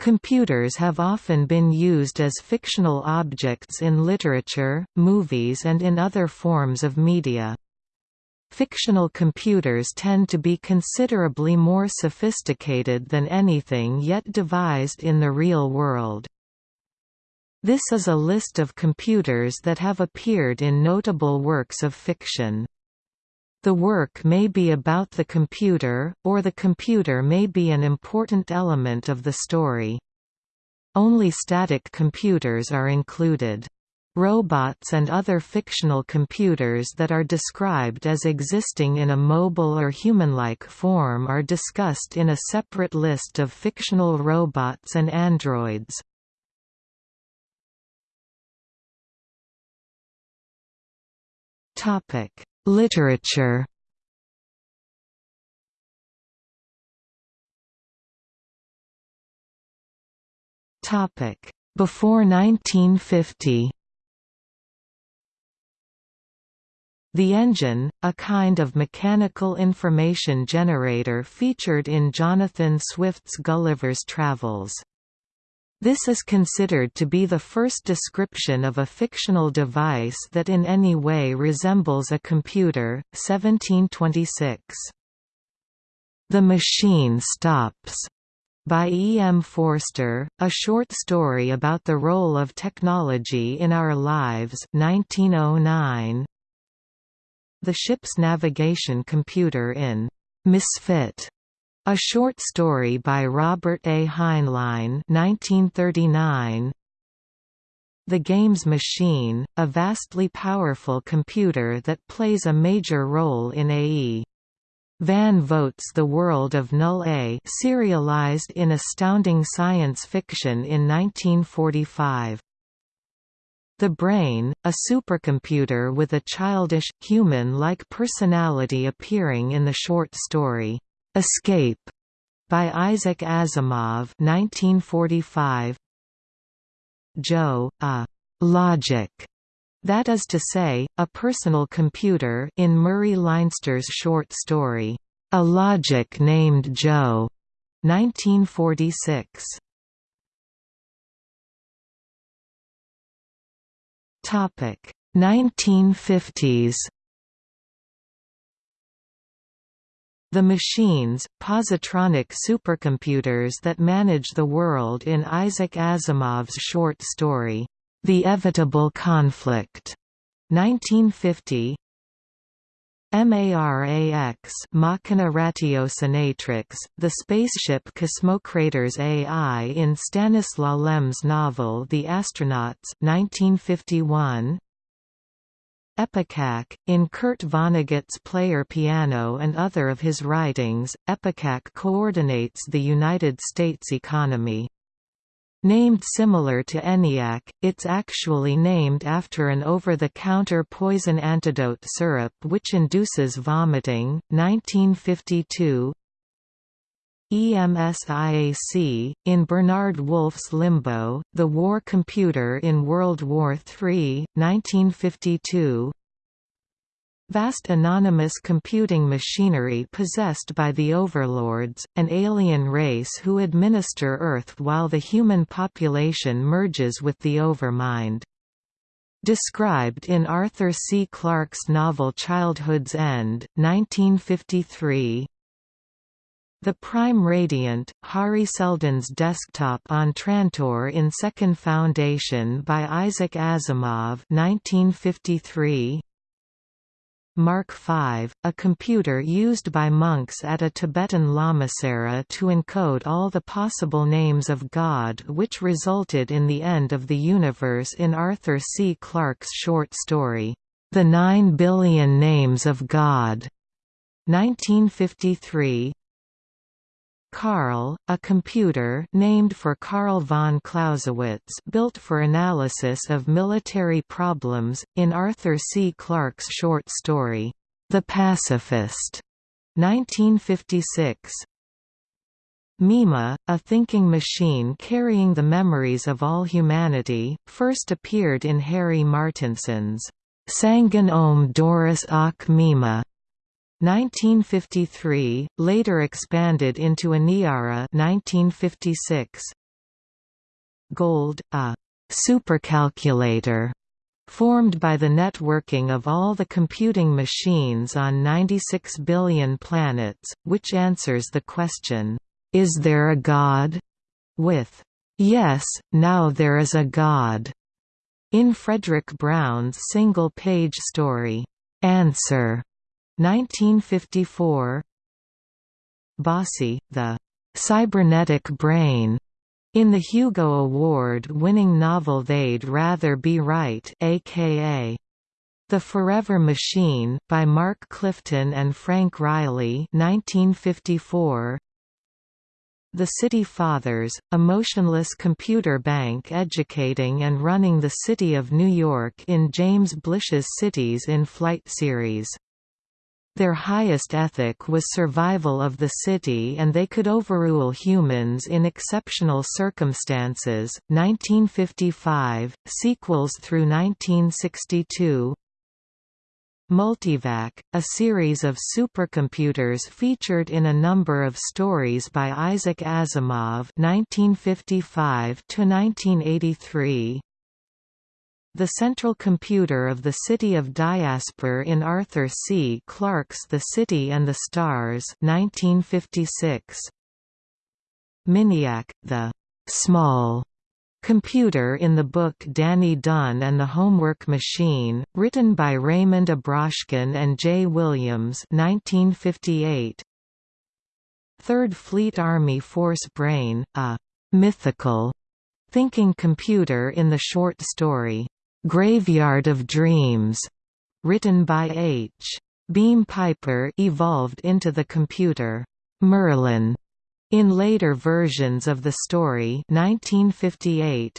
Computers have often been used as fictional objects in literature, movies and in other forms of media. Fictional computers tend to be considerably more sophisticated than anything yet devised in the real world. This is a list of computers that have appeared in notable works of fiction. The work may be about the computer, or the computer may be an important element of the story. Only static computers are included. Robots and other fictional computers that are described as existing in a mobile or human-like form are discussed in a separate list of fictional robots and androids. Topic: Literature Topic: Before 1950. The engine, a kind of mechanical information generator featured in Jonathan Swift's Gulliver's Travels. This is considered to be the first description of a fictional device that in any way resembles a computer. 1726. The Machine Stops by E. M. Forster, a short story about the role of technology in our lives 1909. The ship's navigation computer in Misfit a short story by Robert A. Heinlein 1939. The Games Machine, a vastly powerful computer that plays a major role in A.E. Van Vogt's The World of Null A serialized in Astounding Science Fiction in 1945. The Brain, a supercomputer with a childish, human-like personality appearing in the short story, Escape by Isaac Asimov 1945 Joe, a logic that is to say, a personal computer in Murray Leinster's short story, A Logic Named Joe, 1946. Topic 1950s The machines, positronic supercomputers that manage the world in Isaac Asimov's short story, The Evitable Conflict, 1950 MARAX Machina Ratiocinatrix, the spaceship Cosmocrators AI in Stanislaw Lem's novel The Astronauts 1951 Epicac, in Kurt Vonnegut's Player Piano and other of his writings, Epicac coordinates the United States economy. Named similar to ENIAC, it's actually named after an over-the-counter poison antidote syrup which induces vomiting. 1952 EMSIAC, in Bernard Wolfe's Limbo, The War Computer in World War III, 1952 Vast anonymous computing machinery possessed by the Overlords, an alien race who administer Earth while the human population merges with the Overmind. Described in Arthur C. Clarke's novel Childhood's End, 1953 the Prime Radiant, Hari Seldon's desktop on Trantor in Second Foundation by Isaac Asimov 1953. Mark V, a computer used by monks at a Tibetan lamasery to encode all the possible names of God which resulted in the end of the universe in Arthur C. Clarke's short story, The Nine Billion Names of God. 1953 Karl, a computer named for Karl von Clausewitz built for analysis of military problems, in Arthur C. Clarke's short story, The Pacifist, 1956. Mima, a thinking machine carrying the memories of all humanity, first appeared in Harry Martinson's Sangen om Doris ak Mima 1953, later expanded into Aniara 1956. Gold, a supercalculator formed by the networking of all the computing machines on 96 billion planets, which answers the question, "'Is there a God?' with, "'Yes, now there is a God' in Fredric Brown's single-page story, "'Answer' 1954 Bossy, the "'cybernetic brain' In the Hugo Award-winning novel They'd Rather Be Right aka The Forever Machine, by Mark Clifton and Frank Riley 1954. The City Fathers, a motionless computer bank educating and running the City of New York in James Blish's Cities in Flight series. Their highest ethic was survival of the city and they could overrule humans in exceptional circumstances. 1955, sequels through 1962 Multivac, a series of supercomputers featured in a number of stories by Isaac Asimov 1955 1983 the central computer of the city of Diaspar in Arthur C. Clarke's The City and the Stars 1956. Miniac, the «small» computer in the book Danny Dunn and the Homework Machine, written by Raymond Abrashkin and Jay Williams 1958. Third Fleet Army Force Brain, a «mythical» thinking computer in the short story Graveyard of Dreams, written by H. Beam Piper evolved into the computer Merlin in later versions of the story 1958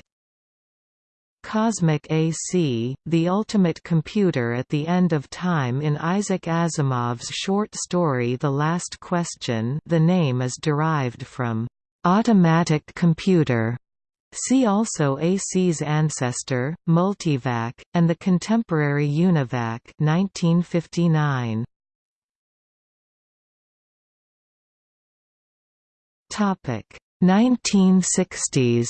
Cosmic AC, the ultimate computer at the end of time in Isaac Asimov's short story The Last Question the name is derived from "...automatic computer", See also AC's ancestor, Multivac, and the contemporary Univac 1959. Topic 1960s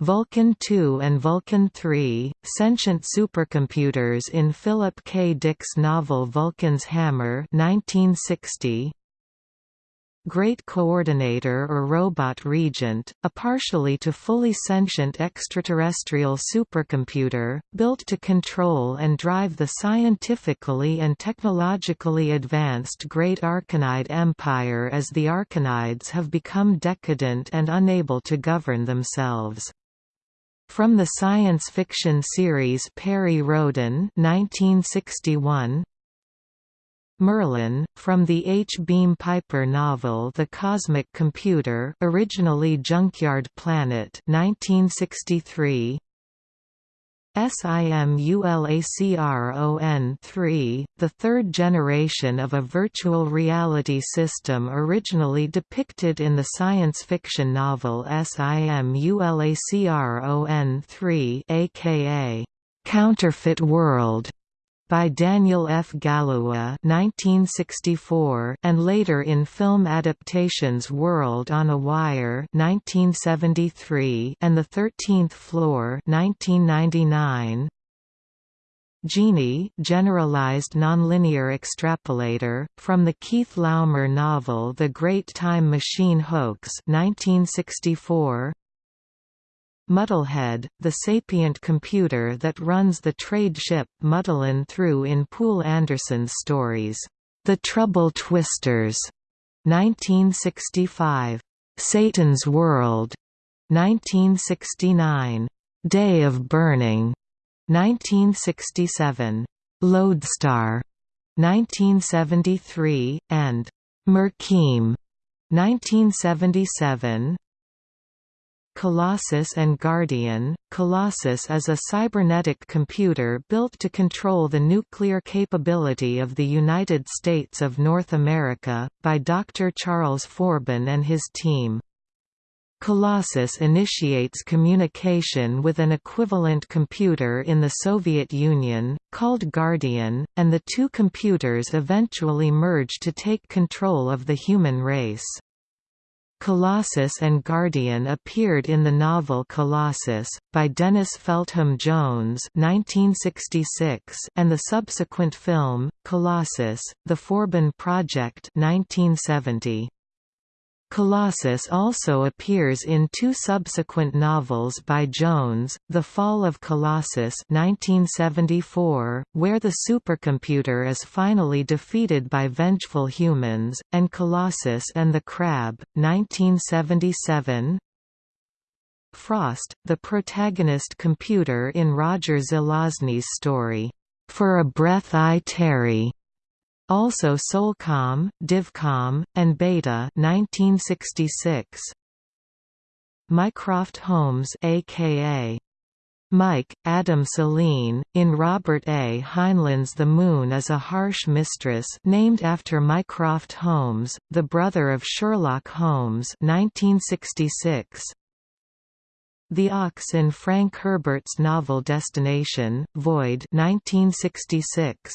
Vulcan II and Vulcan III, sentient supercomputers in Philip K. Dick's novel Vulcan's Hammer 1960, Great Coordinator or Robot Regent, a partially to fully sentient extraterrestrial supercomputer, built to control and drive the scientifically and technologically advanced Great Arkonide Empire as the Arkonides have become decadent and unable to govern themselves. From the science fiction series Perry Rhodan 1961, Merlin, from the H. Beam Piper novel The Cosmic Computer originally Junkyard Planet 1963, SIMULACRON-3, the third generation of a virtual reality system originally depicted in the science fiction novel SIMULACRON-3 aka Counterfeit World by Daniel F. Galouye 1964 and later in film adaptations World on a Wire 1973 and The Thirteenth Floor 1999. Genie generalized nonlinear extrapolator, from the Keith Laumer novel The Great Time Machine Hoax 1964. Muddlehead, the sapient computer that runs the trade ship Muddlin through in Poul Anderson's stories, The Trouble Twisters, 1965, Satan's World, 1969, Day of Burning, 1967, Lodestar, 1973, and Mirkheim, 1977, Colossus and Guardian. Colossus is a cybernetic computer built to control the nuclear capability of the United States of North America, by Dr. Charles Forbin and his team. Colossus initiates communication with an equivalent computer in the Soviet Union, called Guardian, and the two computers eventually merge to take control of the human race. Colossus and Guardian appeared in the novel Colossus, by Dennis Feltham Jones 1966 and the subsequent film, Colossus, The Forbin Project 1970. Colossus also appears in two subsequent novels by Jones, The Fall of Colossus 1974, where the supercomputer is finally defeated by vengeful humans, and Colossus and the Crab, 1977. Frost, the protagonist computer in Roger Zelazny's story, For a Breath I Tarry, also Solcom, Divcom, and Beta 1966. Mycroft Holmes aka Mike, Adam Selene, in Robert A. Heinlein's The Moon is a Harsh Mistress named after Mycroft Holmes, the brother of Sherlock Holmes 1966. The Ox in Frank Herbert's novel Destination, Void 1966.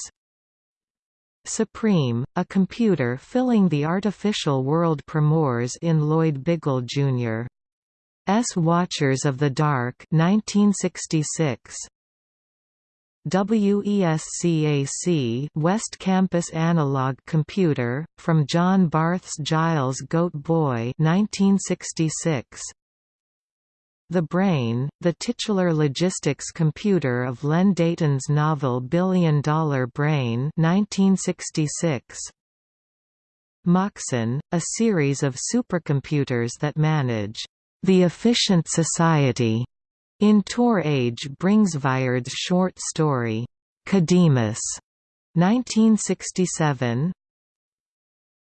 Supreme, a computer filling the artificial world Primores in Lloyd Biggle Jr. S. Watchers of the Dark 1966. WESCAC West Campus Analog Computer, from John Barth's Giles Goat Boy 1966. The Brain, the titular logistics computer of Len Deighton's novel Billion Dollar Brain 1966. Moxon, a series of supercomputers that manage the efficient society in Tor Age Bringsværde's short story, Codemus, 1967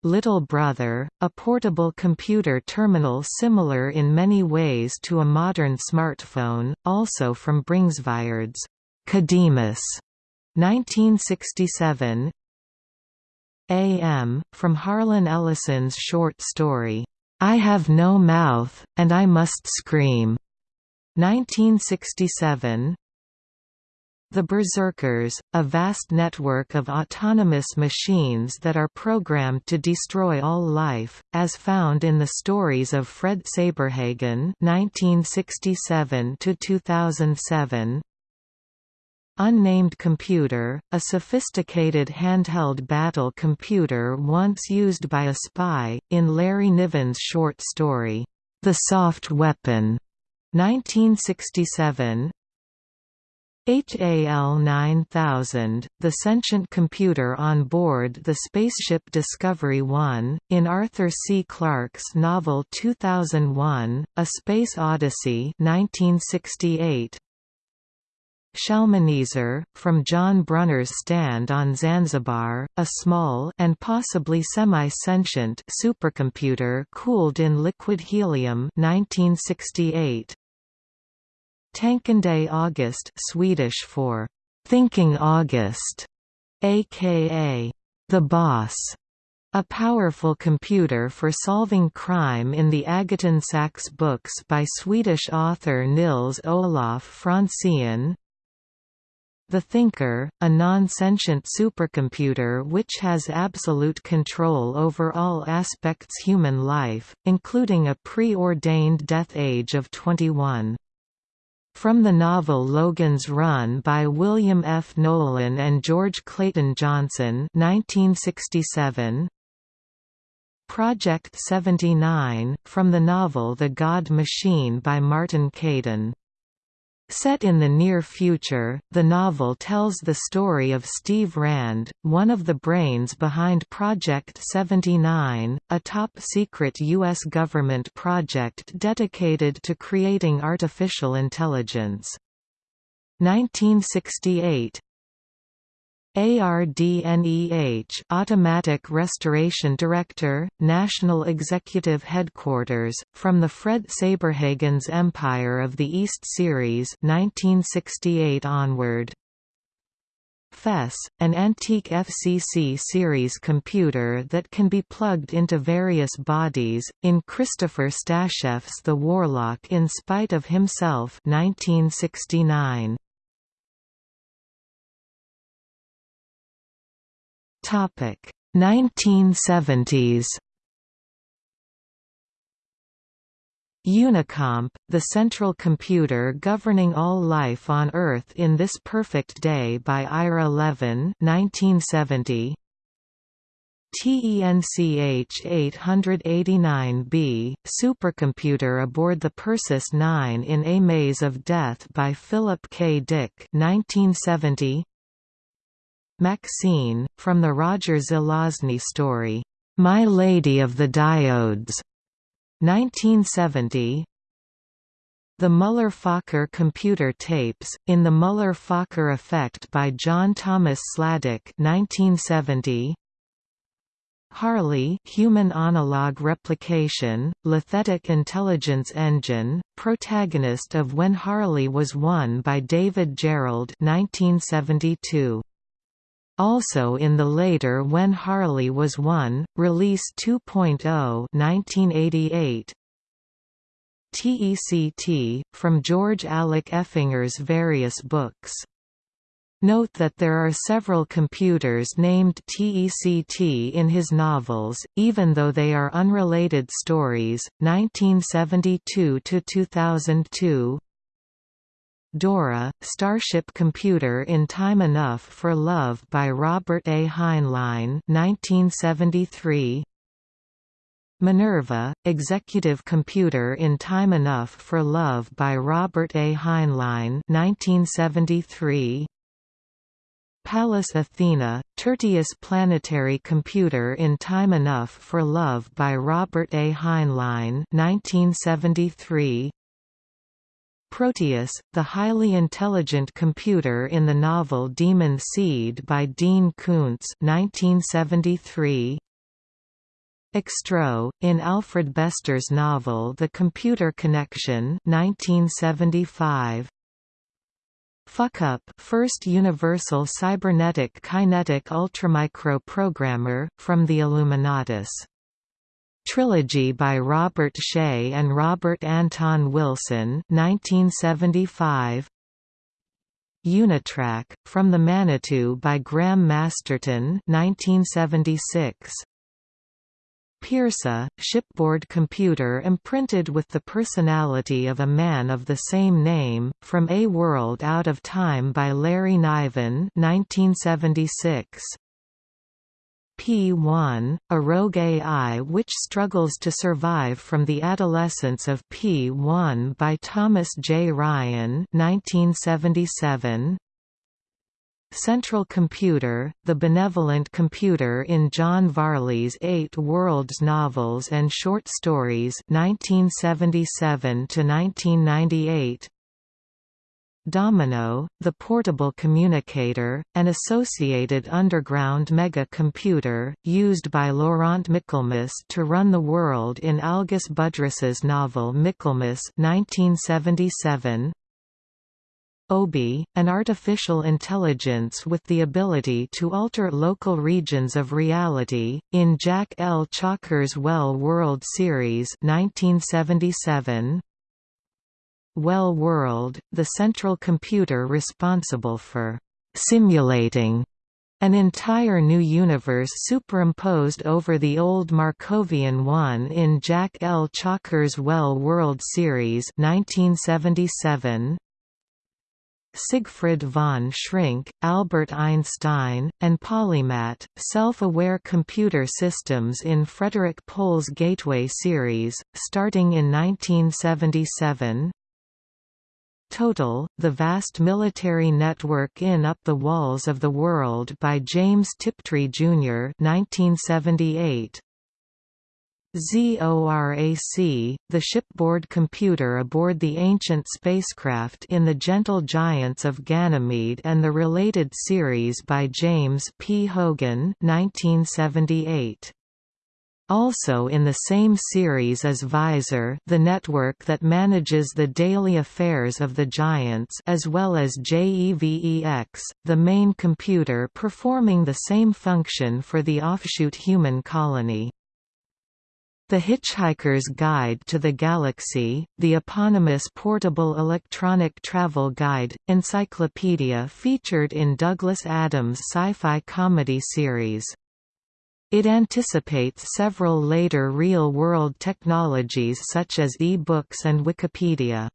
Little Brother, a portable computer terminal similar in many ways to a modern smartphone, also from Bringsværde's Codemus, 1967 AM, from Harlan Ellison's short story, I Have No Mouth, and I Must Scream, 1967 the Berserkers, a vast network of autonomous machines that are programmed to destroy all life, as found in the stories of Fred Saberhagen (1967–2007). Unnamed Computer, a sophisticated handheld battle computer once used by a spy, in Larry Niven's short story, The Soft Weapon, 1967, HAL 9000, the sentient computer on board the spaceship Discovery 1, in Arthur C. Clarke's novel 2001, A Space Odyssey 1968. Shalmaneser, from John Brunner's Stand on Zanzibar, a small and possibly semi-sentient supercomputer cooled in liquid helium 1968. Tankande August Swedish for Thinking August, aka The Boss, a powerful computer for solving crime in the Agaton Sax books by Swedish author Nils Olof Franzén. The Thinker, a non-sentient supercomputer which has absolute control over all aspects human life, including a preordained death age of 21. From the novel Logan's Run by William F. Nolan and George Clayton Johnson 1967. Project 79, from the novel The God Machine by Martin Caidin Set in the near future, the novel tells the story of Steve Rand, one of the brains behind Project 79, a top-secret U.S. government project dedicated to creating artificial intelligence. 1968 ARDNEH Automatic Restoration Director, National Executive Headquarters, from the Fred Saberhagen's Empire of the East series 1968 onward. FES, an antique FCC series computer that can be plugged into various bodies, in Christopher Stasheff's The Warlock in Spite of Himself 1969. Topic 1970s Unicomp, the central computer governing all life on Earth in this perfect day by Ira Levin 1970. TENCH 889b, supercomputer aboard the Persis 9 in A Maze of Death by Philip K. Dick 1970. Maxine, from the Roger Zelazny story, My Lady of the Diodes, 1970 The Muller-Fokker computer tapes, in The Muller-Fokker Effect by John Thomas Sladek 1970 HARLIE Human Analog Replication, Lithetic Intelligence Engine, protagonist of When HARLIE Was One by David Gerrold 1972 also in the later When HARLIE Was One, Release 2.0 1988. TECT, from George Alec Effinger's various books. Note that there are several computers named TECT in his novels, even though they are unrelated stories. 1972 to 2002. Dora, Starship Computer in Time Enough for Love by Robert A. Heinlein 1973. Minerva, Executive Computer in Time Enough for Love by Robert A. Heinlein 1973. Pallas Athena, Tertius Planetary Computer in Time Enough for Love by Robert A. Heinlein 1973. Proteus, the highly intelligent computer in the novel Demon Seed by Dean Koontz 1973. Extro, in Alfred Bester's novel The Computer Connection 1975. Fuckup first universal cybernetic kinetic ultramicro programmer, from the Illuminatus Trilogy by Robert Shea and Robert Anton Wilson 1975. Unitrack, From the Manitou by Graham Masterton 1976. Peerssa, shipboard computer imprinted with the personality of a man of the same name, from A World Out of Time by Larry Niven 1976. P1, a rogue AI which struggles to survive from the adolescence of P1 by Thomas J. Ryan 1977. Central Computer, the benevolent computer in John Varley's Eight Worlds novels and short stories 1977 to 1998. Domino, the portable communicator, an associated underground mega-computer, used by Laurent Michaelmas to run the world in Algis Budrys's novel Michaelmas 1977. OBI, an artificial intelligence with the ability to alter local regions of reality, in Jack L. Chalker's Well World series 1977. Well World, the central computer responsible for «simulating» an entire new universe superimposed over the old Markovian one in Jack L. Chalker's Well World series 1977. Sigfrid von Shrink, Albert Einstein, and Polymat, self-aware computer systems in Frederik Pohl's Gateway series, starting in 1977 Total, The Vast Military Network in Up the Walls of the World by James Tiptree, Jr. 1978. ZORAC, the shipboard computer aboard the ancient spacecraft in The Gentle Giants of Ganymede and the related series by James P. Hogan 1978. Also in the same series is VISAR the network that manages the daily affairs of the Giants as well as JEVEX, the main computer performing the same function for the offshoot human colony. The Hitchhiker's Guide to the Galaxy, the eponymous portable electronic travel guide, encyclopedia featured in Douglas Adams' sci-fi comedy series. It anticipates several later real-world technologies such as e-books and Wikipedia.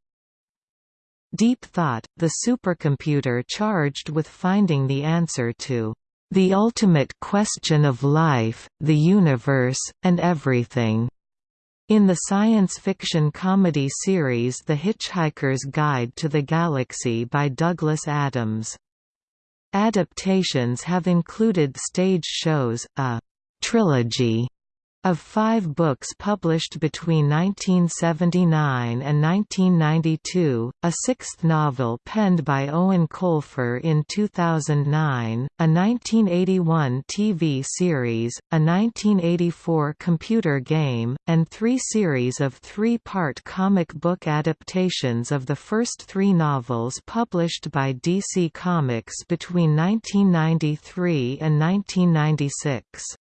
Deep Thought, the supercomputer charged with finding the answer to the ultimate question of life, the universe, and everything, in the science fiction comedy series The Hitchhiker's Guide to the Galaxy by Douglas Adams. Adaptations have included stage shows, a trilogy of five books published between 1979 and 1992, a sixth novel penned by Eoin Colfer in 2009, a 1981 TV series, a 1984 computer game, and three series of three-part comic book adaptations of the first three novels published by DC Comics between 1993 and 1996.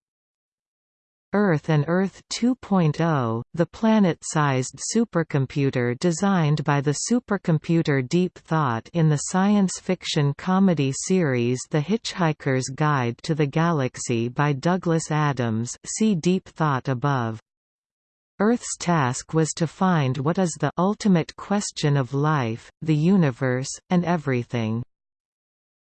Earth and Earth 2.0, the planet-sized supercomputer designed by the supercomputer Deep Thought in the science fiction comedy series The Hitchhiker's Guide to the Galaxy by Douglas Adams see Deep Thought above. Earth's task was to find what is the ultimate question of life, the universe, and everything.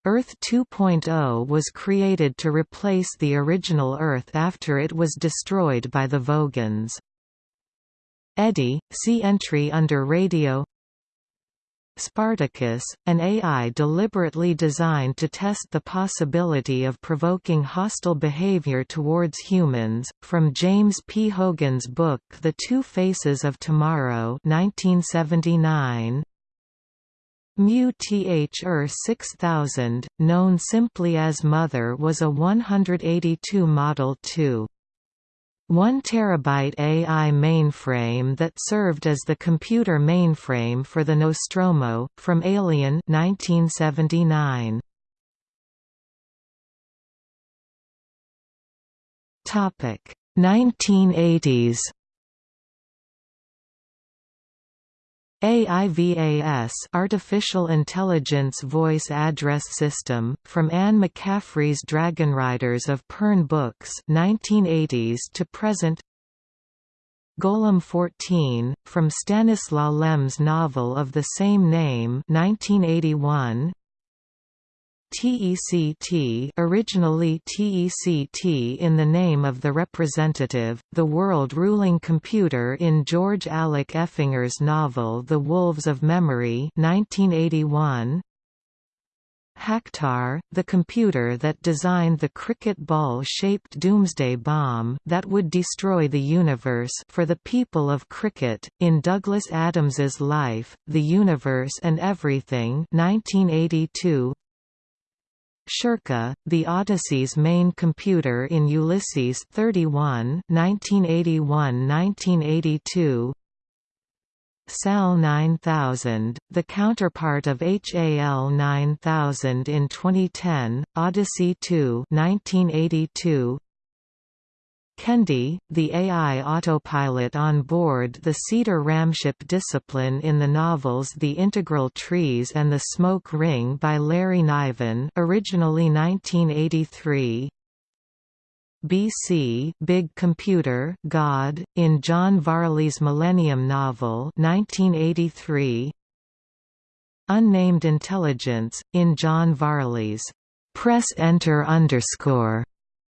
Earth 2.0 was created to replace the original Earth after it was destroyed by the Vogons. Eddie, see entry under radio Spartacus, an AI deliberately designed to test the possibility of provoking hostile behavior towards humans, from James P. Hogan's book The Two Faces of Tomorrow 1979, Mu-Th-Er 6000, known simply as Mother was a 182 Model 2. 1 terabyte AI mainframe that served as the computer mainframe for the Nostromo, from Alien 1979. Topic 1980s AIVAS Artificial Intelligence Voice Address System, from Anne McCaffrey's Dragonriders of Pern books 1980s to present. Golem 14, from Stanislaw Lem's novel of the same name 1981 TECT originally TECT in the name of the representative, the world-ruling computer in George Alec Effinger's novel The Wolves of Memory 1981. Hactar, the computer that designed the cricket ball-shaped doomsday bomb that would destroy the universe for the people of Krikkit, in Douglas Adams's Life, the Universe and Everything 1982. Shirka, the Odyssey's main computer in Ulysses 31 1981–1982 SAL 9000, the counterpart of HAL 9000 in 2010, Odyssey 2 1982 Kendy, the AI autopilot on board the Seeder Ramship Discipline in the novels The Integral Trees and the Smoke Ring by Larry Niven originally 1983 BC Big Computer God, in John Varley's Millennium novel 1983 Unnamed Intelligence, in John Varley's Press Enter underscore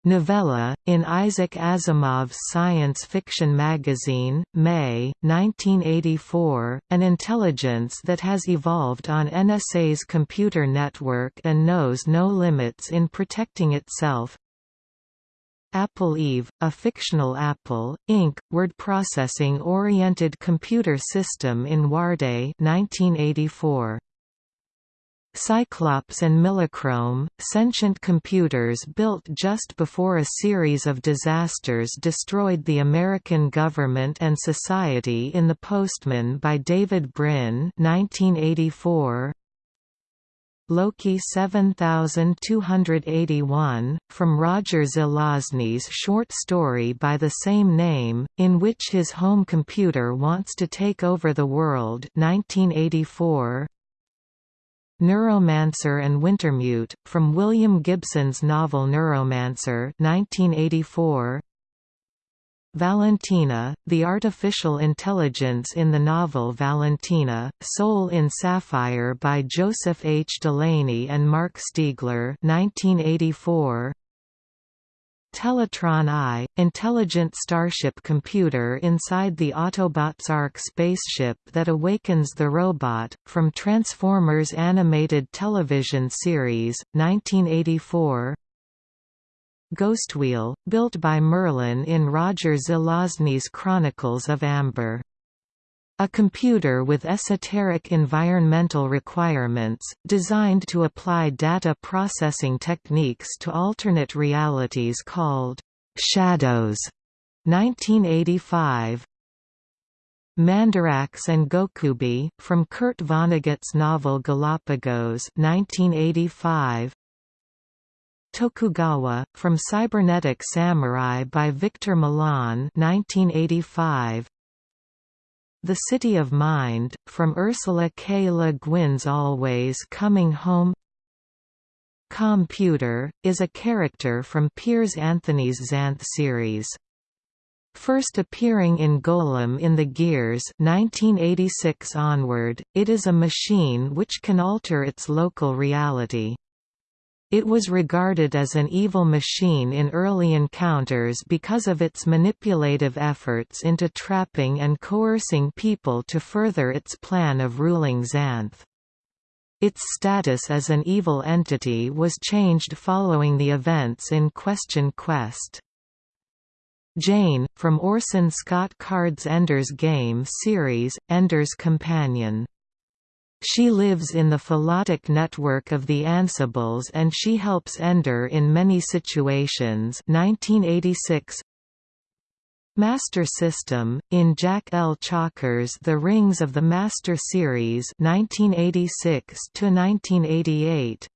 Novella, in Isaac Asimov's science fiction magazine, May, 1984, an intelligence that has evolved on NSA's computer network and knows no limits in protecting itself. Apple Eve, a fictional Apple, Inc., word processing-oriented computer system in Warday 1984. Cyclops and Millichrome, sentient computers built just before a series of disasters destroyed the American government and society in The Postman by David Brin 1984. Loki 7281, from Roger Zelazny's short story by the same name, in which his home computer wants to take over the world 1984. Neuromancer and Wintermute, from William Gibson's novel Neuromancer 1984. Valentina, the artificial intelligence in the novel Valentina, Soul in Sapphire by Joseph H. Delaney and Marc Stiegler 1984. Teletraan I, intelligent starship computer inside the Autobots Ark spaceship that awakens the robot, from Transformers animated television series, 1984 Ghostwheel, built by Merlin in Roger Zelazny's Chronicles of Amber. A computer with esoteric environmental requirements, designed to apply data processing techniques to alternate realities called Shadows. 1985 Mandarax and Gokubi, from Kurt Vonnegut's novel Galapagos 1985 Tokugawa, from Cybernetic Samurai by Victor Milan 1985. The City of Mind, from Ursula K. Le Guin's Always Coming Home Computer, is a character from Piers Anthony's Xanth series. First appearing in Golem in the Gears 1986 onward, it is a machine which can alter its local reality. It was regarded as an evil machine in early encounters because of its manipulative efforts into trapping and coercing people to further its plan of ruling Xanth. Its status as an evil entity was changed following the events in Question Quest. Jane, from Orson Scott Card's Ender's Game series, Ender's Companion she lives in the philotic network of the Ansibles and she helps Ender in many situations. 1986 Master System, in Jack L. Chalker's The Rings of the Master series. 1986 1988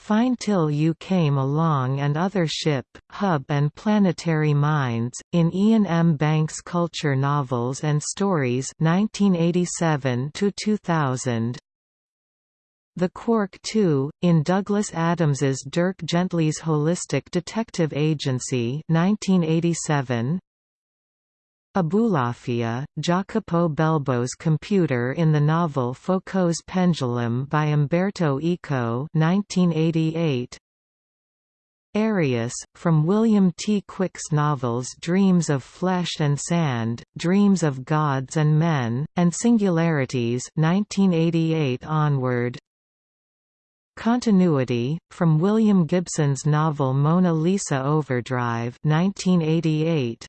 Fine Till You Came Along and Other Ship, Hub and Planetary Minds, in Iain M. Banks' Culture Novels and Stories 1987–2000 The Quark 2, in Douglas Adams's Dirk Gently's Holistic Detective Agency 1987 Abulafia, Jacopo Belbo's computer in the novel Foucault's Pendulum by Umberto Eco 1988. Arius, from William T. Quick's novels Dreams of Flesh and Sand, Dreams of Gods and Men, and Singularities 1988 onward. Continuity, from William Gibson's novel Mona Lisa Overdrive 1988.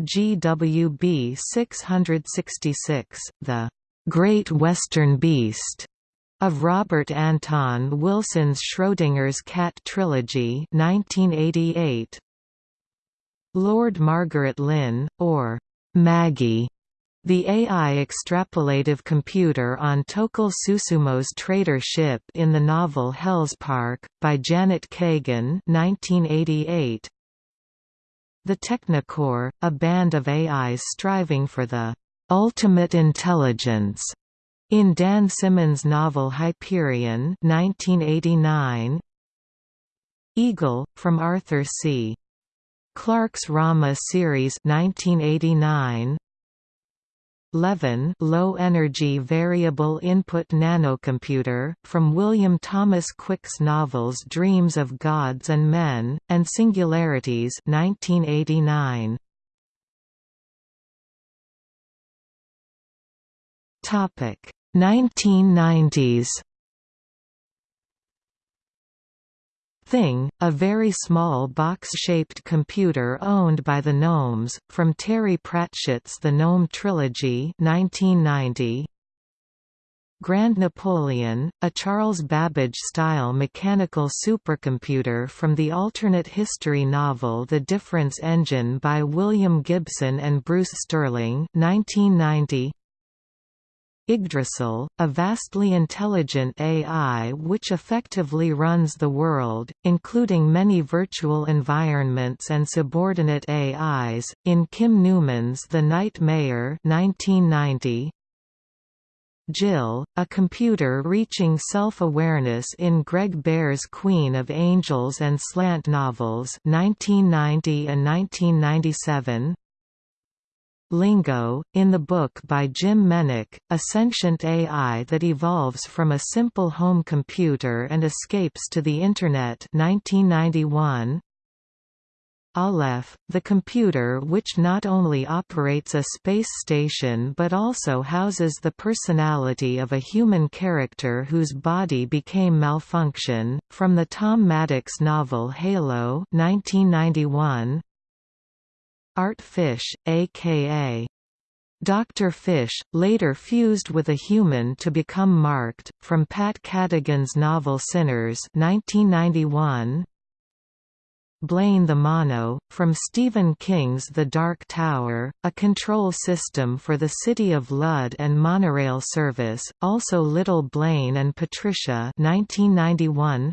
GWB 666, The Great Western Beast of Robert Anton Wilson's Schrodinger's Cat Trilogy 1988. Lord Margaret Lynn, or Maggie, the AI extrapolative computer on Tocohl Susumo's trader ship in the novel Hellspark, by Janet Kagan 1988. The Technocore, a band of AIs striving for the ultimate intelligence. In Dan Simmons' novel Hyperion 1989, Eagle, from Arthur C. Clarke's Rama series 1989, Levin low-energy variable input nanocomputer, from William Thomas Quick's novels Dreams of Gods and Men, and Singularities 1989. Topic 1990s Thing, a very small box-shaped computer owned by the Gnomes, from Terry Pratchett's The Gnome Trilogy 1990. Grand Napoleon, a Charles Babbage-style mechanical supercomputer from the alternate history novel The Difference Engine by William Gibson and Bruce Sterling 1990. Yggdrasil, a vastly intelligent AI which effectively runs the world, including many virtual environments and subordinate AIs, in Kim Newman's The Night Mayor 1990. Jill, a computer reaching self-awareness in Greg Bear's Queen of Angels and Slant novels 1990 and 1997. Lingo, in the book by Jim Menick, a sentient AI that evolves from a simple home computer and escapes to the Internet 1991. Aleph, the computer which not only operates a space station but also houses the personality of a human character whose body became malfunction, from the Tom Maddox novel Halo 1991. Art Fish, a.k.a. Dr. Fish, later fused with a human to become Marked, from Pat Cadigan's novel Synners 1991. Blaine the Mono, from Stephen King's The Dark Tower, a control system for the City of Lud and monorail service, also Little Blaine and Patricia 1991.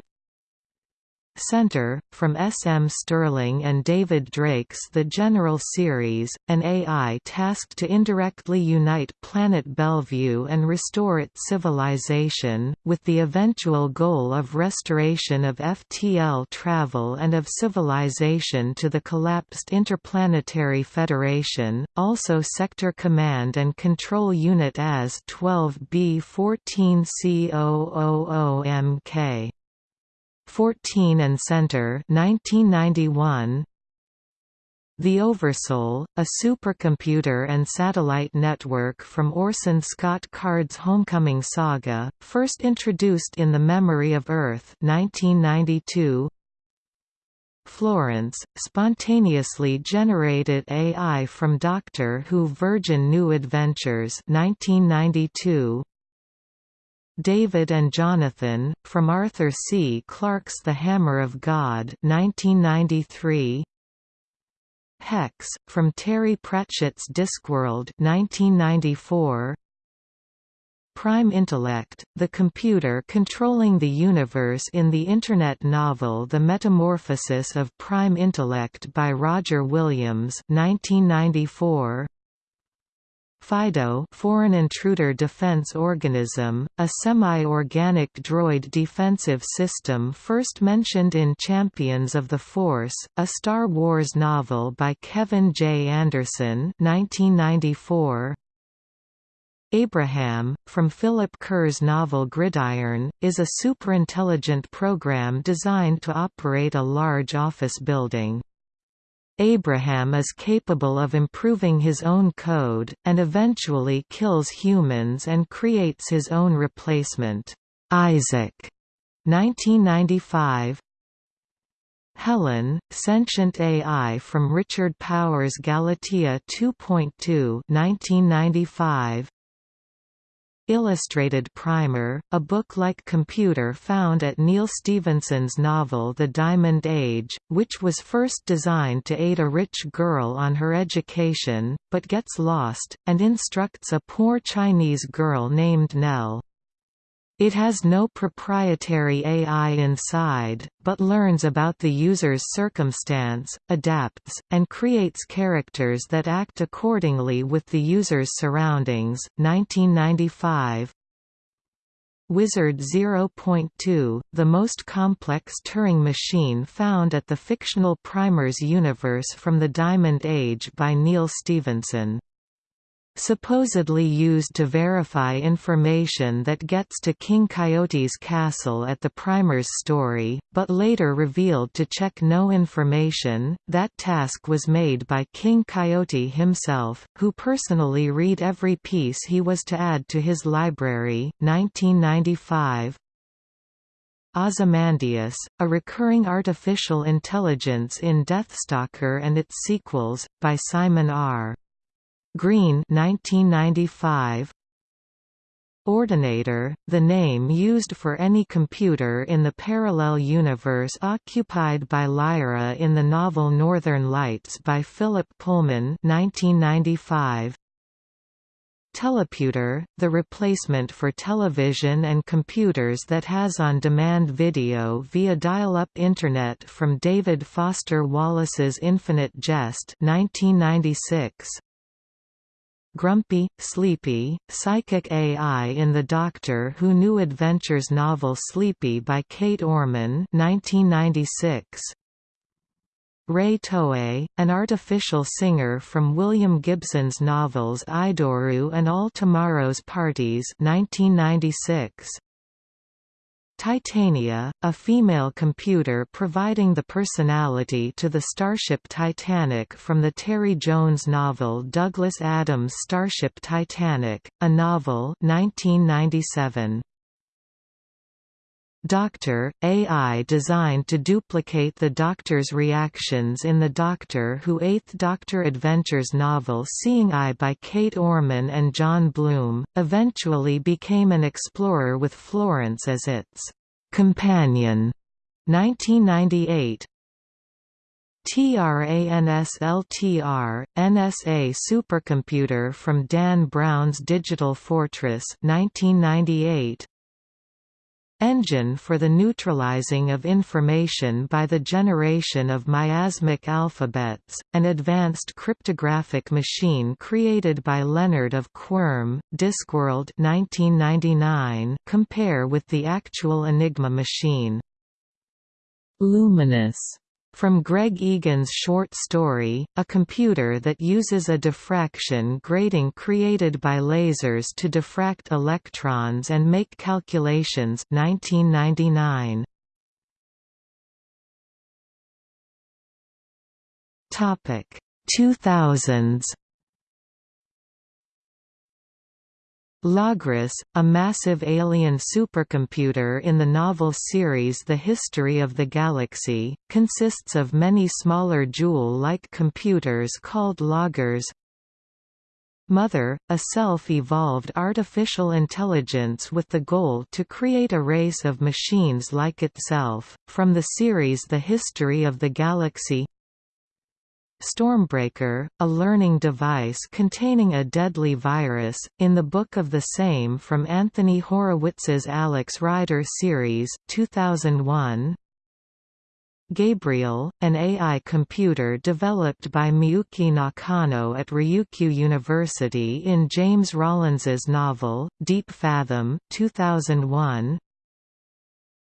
Center, from S. M. Stirling and David Drake's The General Series, an AI tasked to indirectly unite planet Bellevue and restore its civilization, with the eventual goal of restoration of FTL travel and of civilization to the collapsed Interplanetary Federation, also Sector Command and Control Unit as 12B14C000MK. 14 and Center 1991 The Oversoul, a supercomputer and satellite network from Orson Scott Card's Homecoming saga, first introduced in The Memory of Earth 1992 Florence, spontaneously generated AI from Doctor Who Virgin New Adventures 1992 David and Jonathan, from Arthur C. Clarke's The Hammer of God 1993. Hex, from Terry Pratchett's Discworld 1994. Prime Intellect, the computer controlling the universe in the Internet novel The Metamorphosis of Prime Intellect by Roger Williams 1994. FIDO Foreign Intruder Defense Organism, a semi-organic droid defensive system first mentioned in Champions of the Force, a Star Wars novel by Kevin J. Anderson 1994. Abraham, from Philip Kerr's novel Gridiron, is a superintelligent program designed to operate a large office building. Abraham is capable of improving his own code, and eventually kills humans and creates his own replacement, Isaac. 1995 Helen, sentient AI from Richard Powers' Galatea 2.2 1995 Illustrated Primer, a book-like computer found at Neal Stephenson's novel The Diamond Age, which was first designed to aid a rich girl on her education, but gets lost, and instructs a poor Chinese girl named Nell. It has no proprietary AI inside, but learns about the user's circumstance, adapts, and creates characters that act accordingly with the user's surroundings. 1995 Wizard 0.2, the most complex Turing machine found at the fictional Primers universe from the Diamond Age by Neal Stephenson supposedly used to verify information that gets to King Coyote's castle at the Primer's story, but later revealed to check no information. That task was made by King Coyote himself, who personally read every piece he was to add to his library. 1995 Ozymandias, a recurring artificial intelligence in Deathstalker and its sequels, by Simon R. Green 1995 Ordinator, the name used for any computer in the parallel universe occupied by Lyra in the novel Northern Lights by Philip Pullman 1995. Teleputer, the replacement for television and computers that has on-demand video via dial-up Internet from David Foster Wallace's Infinite Jest 1996. Grumpy, Sleepy, Psychic AI in the Doctor Who New Adventures novel Sleepy by Kate Orman 1996. Rei Toei, an artificial singer from William Gibson's novels Idoru and All Tomorrow's Parties 1996. Titania, a female computer providing the personality to the starship Titanic from the Terry Jones novel Douglas Adams' Starship Titanic, a novel 1997. Doctor, AI designed to duplicate the Doctor's reactions in the Doctor Who Eighth Doctor Adventures novel Seeing Eye by Kate Orman and John Blum, eventually became an explorer with Florence as its companion. 1998 TRANSLTR, NSA supercomputer from Dan Brown's Digital Fortress 1998 engine for the neutralizing of information by the generation of miasmic alphabets, an advanced cryptographic machine created by Leonard of Quirm, Discworld 1999 compare with the actual Enigma machine. Luminous from Greg Egan's short story, a computer that uses a diffraction grating created by lasers to diffract electrons and make calculations 1999. Topic 2000s Logris, a massive alien supercomputer in the novel series The History of the Galaxy, consists of many smaller Joule-like computers called loggers. Mother, a self-evolved artificial intelligence with the goal to create a race of machines like itself, from the series The History of the Galaxy Stormbreaker, a learning device containing a deadly virus, in the book of the same from Anthony Horowitz's Alex Rider series 2001. Gabriel, an AI computer developed by Miyuki Nakano at Ryukyu University in James Rollins's novel, Deep Fathom 2001.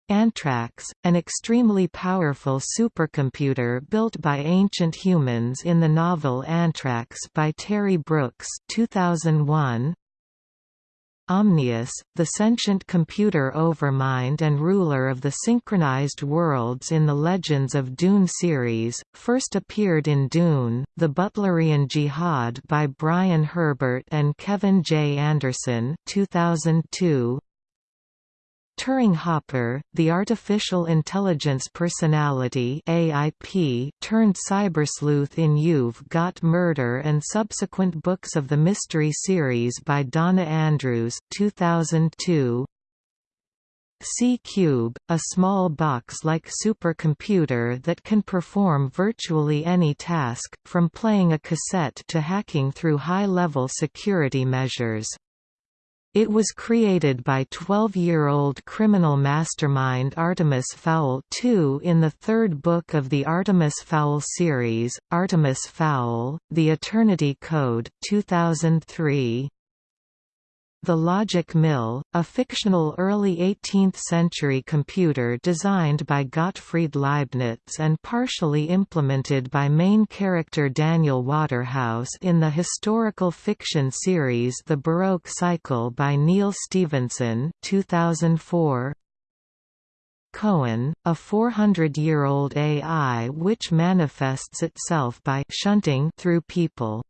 Antrax, an extremely powerful supercomputer built by ancient humans in the novel Antrax by Terry Brooks 2001. Omnius, the sentient computer overmind and ruler of the synchronized worlds in the Legends of Dune series, first appeared in Dune, The Butlerian Jihad by Brian Herbert and Kevin J. Anderson 2002. Turing Hopper, the artificial intelligence personality AIP, turned cybersleuth in You've Got Murder and subsequent books of the mystery series by Donna Andrews 2002. C-Cube, a small box-like supercomputer that can perform virtually any task, from playing a cassette to hacking through high-level security measures. It was created by 12-year-old criminal mastermind Artemis Fowl II in the third book of the Artemis Fowl series, Artemis Fowl, The Eternity Code 2003. The Logic Mill, a fictional early 18th-century computer designed by Gottfried Leibniz and partially implemented by main character Daniel Waterhouse in the historical fiction series The Baroque Cycle by Neal Stephenson 2004. Cohen, a 400-year-old AI which manifests itself by shunting through people.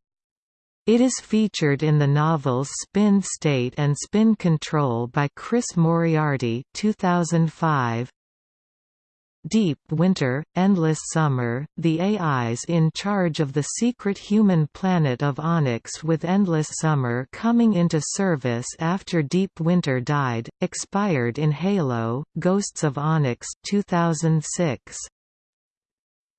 It is featured in the novels Spin State and Spin Control by Chris Moriarty 2005. Deep Winter, Endless Summer, the AIs in charge of the secret human planet of Onyx with Endless Summer coming into service after Deep Winter died, expired in Halo, Ghosts of Onyx 2006.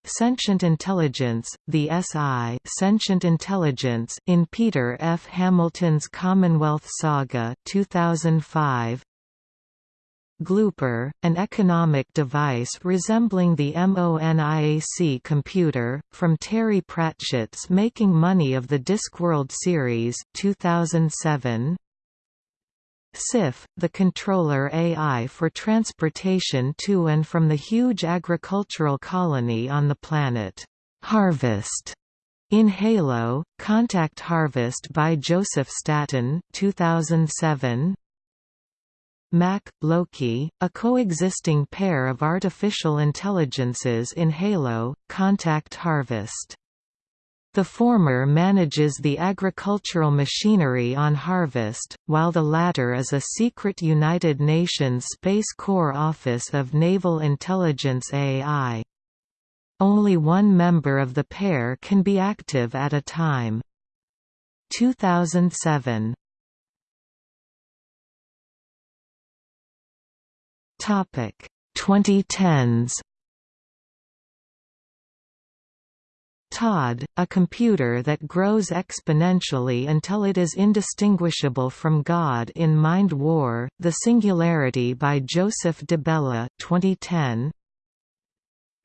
Sentient Intelligence, the SI Sentient Intelligence in Peter F. Hamilton's Commonwealth Saga 2005. Glooper, an economic device resembling the MONIAC computer, from Terry Pratchett's Making Money of the Discworld series 2007. SIF, the controller AI for transportation to and from the huge agricultural colony on the planet, Harvest. In Halo, Contact Harvest by Joseph Staten 2007. Mack, Loki, a coexisting pair of artificial intelligences in Halo, Contact Harvest. The former manages the agricultural machinery on Harvest, while the latter is a secret United Nations Space Corps Office of Naval Intelligence AI. Only one member of the pair can be active at a time. 2007 Topic 2010s Todd, a computer that grows exponentially until it is indistinguishable from God in Mind War, The Singularity by Joseph DiBella 2010.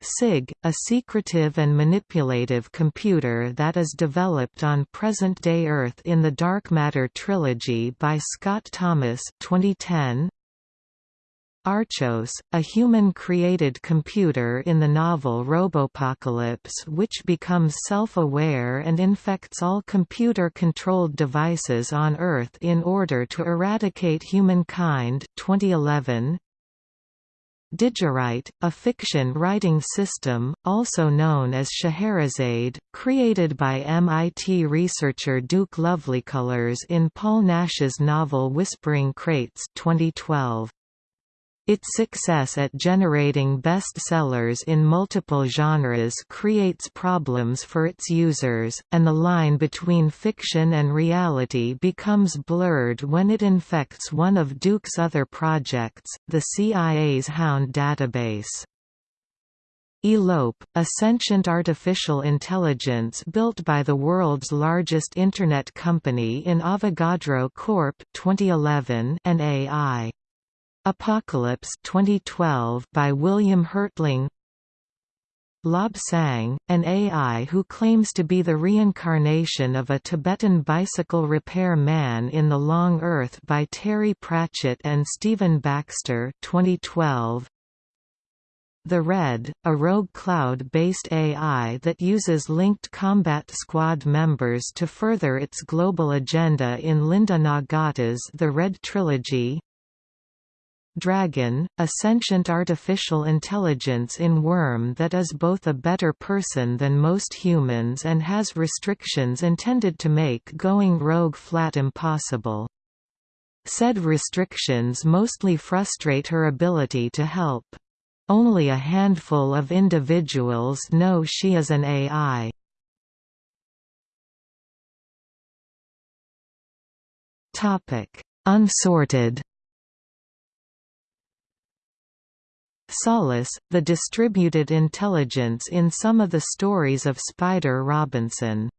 SIG, a secretive and manipulative computer that is developed on present-day Earth in the Dark Matter trilogy by Scott Thomas 2010. Archos, a human-created computer in the novel Robopocalypse which becomes self-aware and infects all computer-controlled devices on Earth in order to eradicate humankind 2011. Digirite, a fiction writing system, also known as Scheherazade, created by MIT researcher Duke Lovelycolors in Paul Nash's novel Whispering Crates 2012. Its success at generating bestsellers in multiple genres creates problems for its users, and the line between fiction and reality becomes blurred when it infects one of Duke's other projects, the CIA's Hound database. Elope, a sentient artificial intelligence built by the world's largest Internet company in Avogadro Corp. 2011 and AI. Apocalypse 2012 by William Hertling Lobsang, an AI who claims to be the reincarnation of a Tibetan bicycle repair man in the Long Earth by Terry Pratchett and Stephen Baxter 2012. The Red, a rogue cloud-based AI that uses linked combat squad members to further its global agenda in Linda Nagata's The Red Trilogy Dragon, a sentient artificial intelligence in Worm that is both a better person than most humans and has restrictions intended to make going rogue flat impossible. Said restrictions mostly frustrate her ability to help. Only a handful of individuals know she is an AI. Unsorted Solace, the distributed intelligence in some of the stories of Spider Robinson.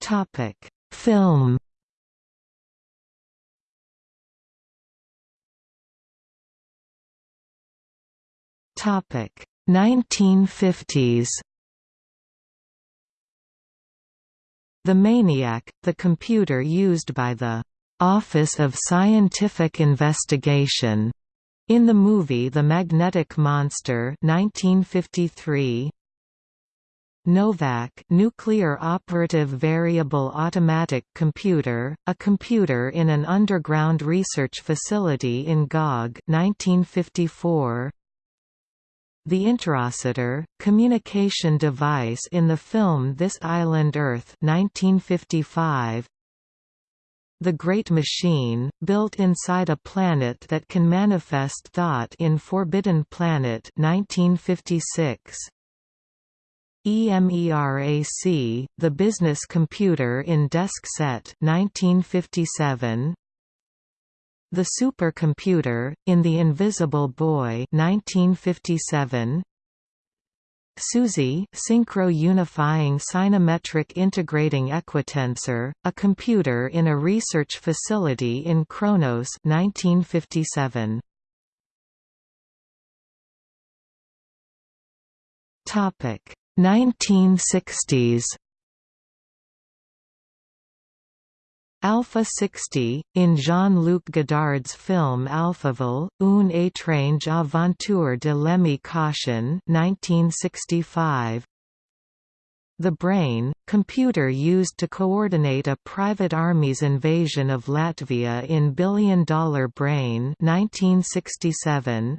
Topic: Film Topic 1950s The Maniac, the computer used by the Office of Scientific Investigation. In the movie The Magnetic Monster 1953 NOVAC Nuclear Operative Variable Automatic Computer, a computer in an underground research facility in GOG 1954 the Interocitor, communication device in the film This Island Earth 1955, the Great Machine, built inside a planet that can manifest thought in Forbidden Planet 1956. EMERAC, The Business Computer in Desk Set 1957. The Supercomputer, in The Invisible Boy 1957. SUSY Synchro Unifying Cynometric Integrating Equitensor, a computer in a research facility in Kronos 1957. Topic 1960s Alpha 60, in Jean-Luc Godard's film Alphaville, une étrange aventure de Lemmy Caution 1965. The Brain, computer used to coordinate a private army's invasion of Latvia in Billion Dollar Brain 1967.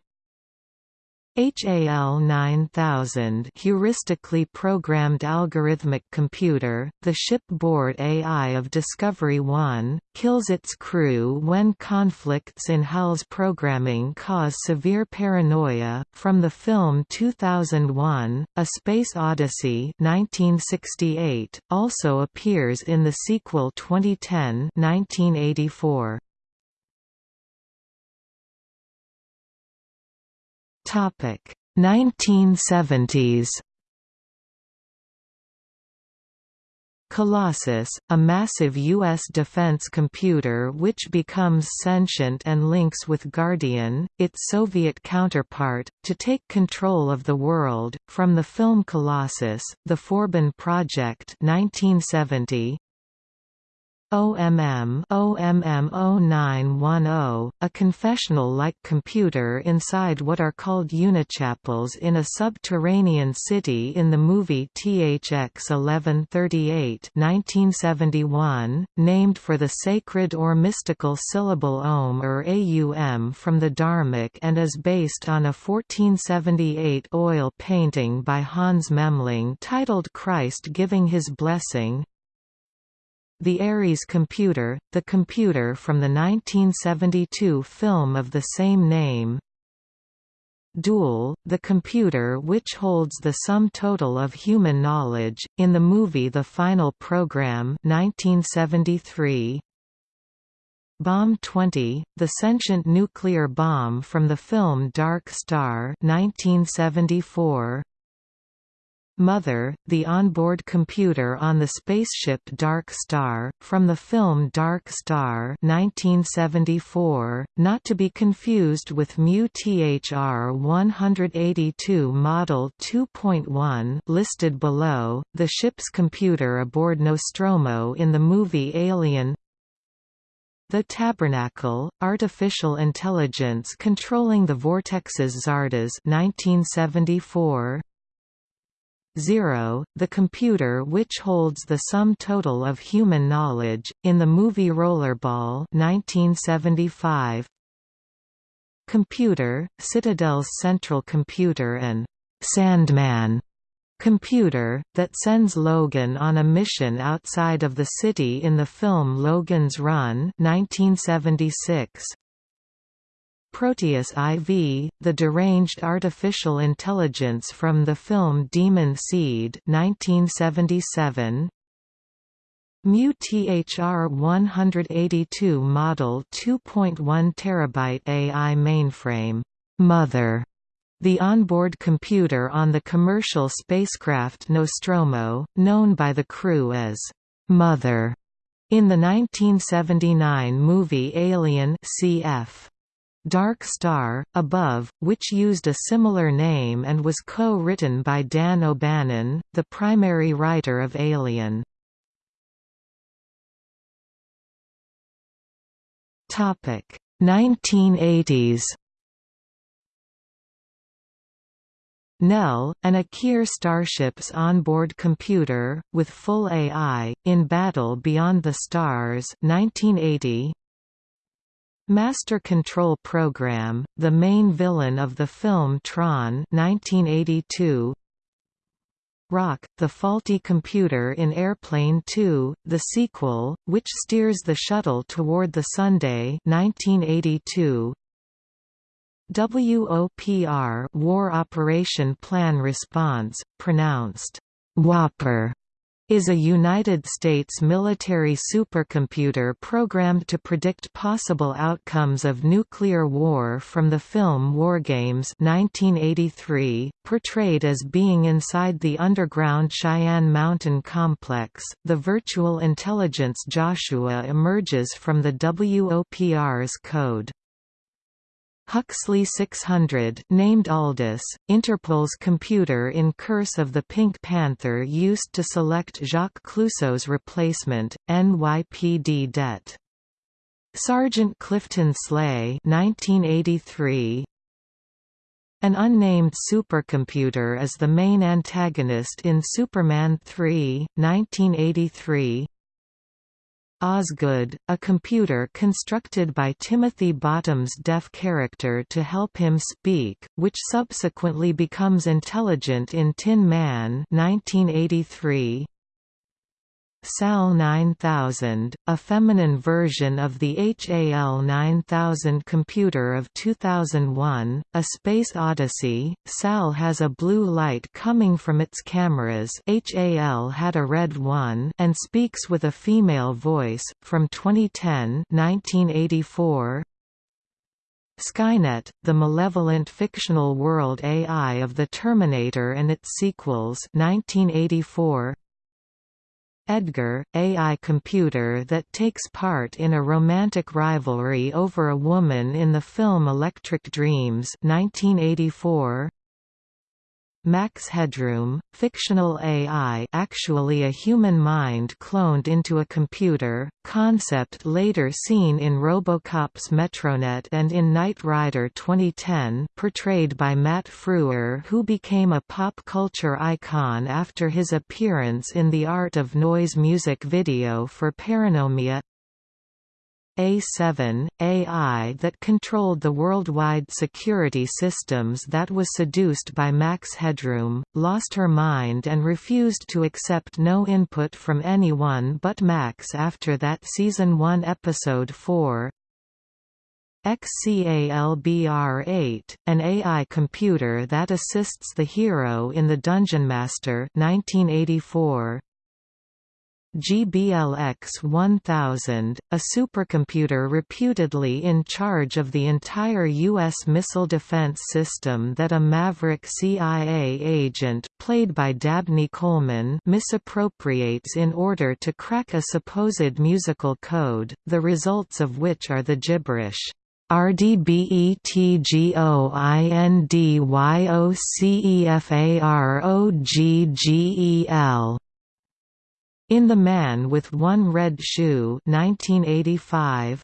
HAL 9000 heuristically programmed algorithmic computer, the shipboard AI of Discovery 1, kills its crew when conflicts in HAL's programming cause severe paranoia. From the film 2001, A Space Odyssey 1968, also appears in the sequel 2010 1984. Topic 1970s Colossus, a massive U.S. defense computer which becomes sentient and links with Guardian, its Soviet counterpart, to take control of the world. From the film Colossus, The Forbin Project 1970, OMM OMM 0910, a confessional-like computer inside what are called unichapels in a subterranean city in the movie THX 1138 1971, named for the sacred or mystical syllable Om or Aum from the Dharmic and is based on a 1478 oil painting by Hans Memling titled Christ Giving His Blessing, the Ares computer, the computer from the 1972 film of the same name. Dual, the computer which holds the sum total of human knowledge, in the movie The Final Program 1973, Bomb 20, the sentient nuclear bomb from the film Dark Star 1974, Mother, the onboard computer on the spaceship Dark Star, from the film Dark Star 1974, not to be confused with Mu-THR 182 Model 2.1 listed below, the ship's computer aboard Nostromo in the movie Alien. The Tabernacle, Artificial Intelligence Controlling the Vortexes Zardoz 1974, 0, the computer which holds the sum total of human knowledge, in the movie Rollerball 1975. Computer, Citadel's central computer and «Sandman» computer, that sends Logan on a mission outside of the city in the film Logan's Run 1976. Proteus IV, the deranged artificial intelligence from the film Demon Seed 1977, Mu-THR 182 model 2.1 terabyte AI mainframe, Mother, the onboard computer on the commercial spacecraft Nostromo, known by the crew as Mother, in the 1979 movie Alien cf. Dark Star, Above, which used a similar name and was co-written by Dan O'Bannon, the primary writer of Alien. Topic 1980s. Nell, an Akir starship's onboard computer, with full AI, in Battle Beyond the Stars 1980, Master Control Program, the main villain of the film Tron 1982. Rock, the faulty computer in Airplane 2, the sequel, which steers the shuttle toward the Sunday 1982. WOPR War Operation Plan Response, pronounced Whopper is a United States military supercomputer programmed to predict possible outcomes of nuclear war from the film Wargames 1983, portrayed as being inside the underground Cheyenne Mountain complex. The virtual intelligence Joshua emerges from the WOPR's code. Huxley 600 named Aldous, Interpol's computer in Curse of the Pink Panther used to select Jacques Clouseau's replacement, NYPD Det. Sergeant Clifton Sleigh 1983, an unnamed supercomputer is the main antagonist in Superman 3, 1983 Osgood, a computer constructed by Timothy Bottoms' deaf character to help him speak, which subsequently becomes intelligent in Tin Man 1983. SAL 9000, a feminine version of the HAL 9000 computer of 2001, A Space Odyssey. SAL has a blue light coming from its cameras HAL had a red one and speaks with a female voice, from 2010 1984. Skynet, the malevolent fictional world AI of the Terminator and its sequels 1984. Edgar, AI computer that takes part in a romantic rivalry over a woman in the film Electric Dreams 1984. Max Headroom, fictional AI actually a human mind cloned into a computer, concept later seen in Robocop's Metronet and in Knight Rider 2010 portrayed by Matt Frewer who became a pop culture icon after his appearance in the Art of Noise music video for Paranoimia a7, AI that controlled the worldwide security systems that was seduced by Max Headroom, lost her mind and refused to accept no input from anyone but Max after that Season 1 Episode 4. XCALBR-8, an AI computer that assists the hero in The Dungeon Master 1984. GBLX-1000, a supercomputer reputedly in charge of the entire U.S. missile defense system that a maverick CIA agent, played by Dabney Coleman misappropriates in order to crack a supposed musical code, the results of which are the gibberish. RDBETGOINDYOCEFAROGGEL in The Man with One Red Shoe 1985,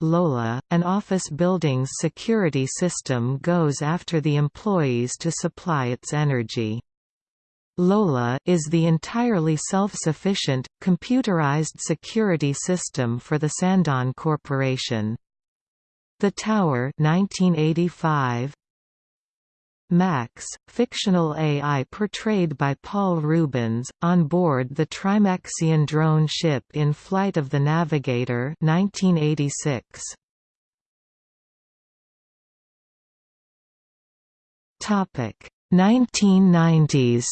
Lola, an office building's security system goes after the employees to supply its energy. Lola is the entirely self-sufficient, computerized security system for the Sandon Corporation. The Tower 1985, Max, fictional AI portrayed by Paul Reubens, on board the Trimaxion drone ship in Flight of the Navigator 1986. Topic 1990s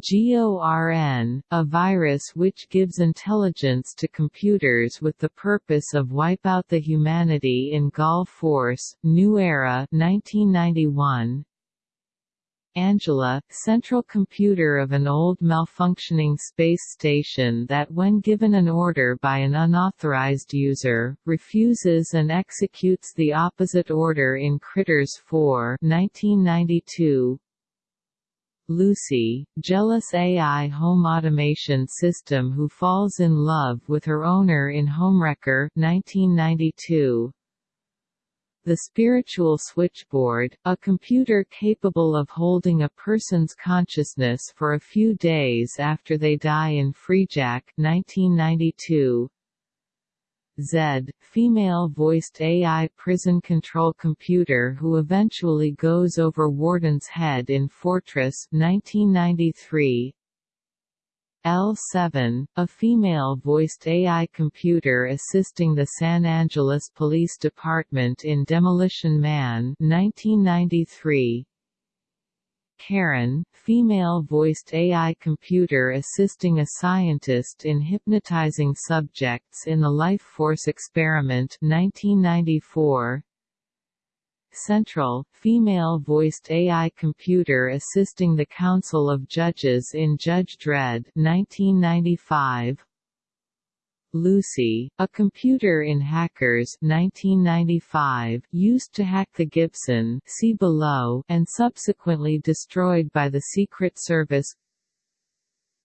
GORN, a virus which gives intelligence to computers with the purpose of wipe out the humanity in Gall Force, New Era 1991. Angela, central computer of an old malfunctioning space station that when given an order by an unauthorized user, refuses and executes the opposite order in Critters 4 1992. Lucy, jealous AI home automation system who falls in love with her owner in Homewrecker 1992. The Spiritual Switchboard, a computer capable of holding a person's consciousness for a few days after they die in Freejack 1992. Z, female-voiced AI prison control computer who eventually goes over Warden's head in Fortress 1993. L7, a female-voiced AI computer assisting the San Angeles Police Department in Demolition Man 1993. Karen, female-voiced AI computer assisting a scientist in hypnotizing subjects in the Life Force experiment 1994. Central, female-voiced AI computer assisting the Council of Judges in Judge Dredd 1995. Lucy, a computer in Hackers 1995, used to hack the Gibson see below and subsequently destroyed by the Secret Service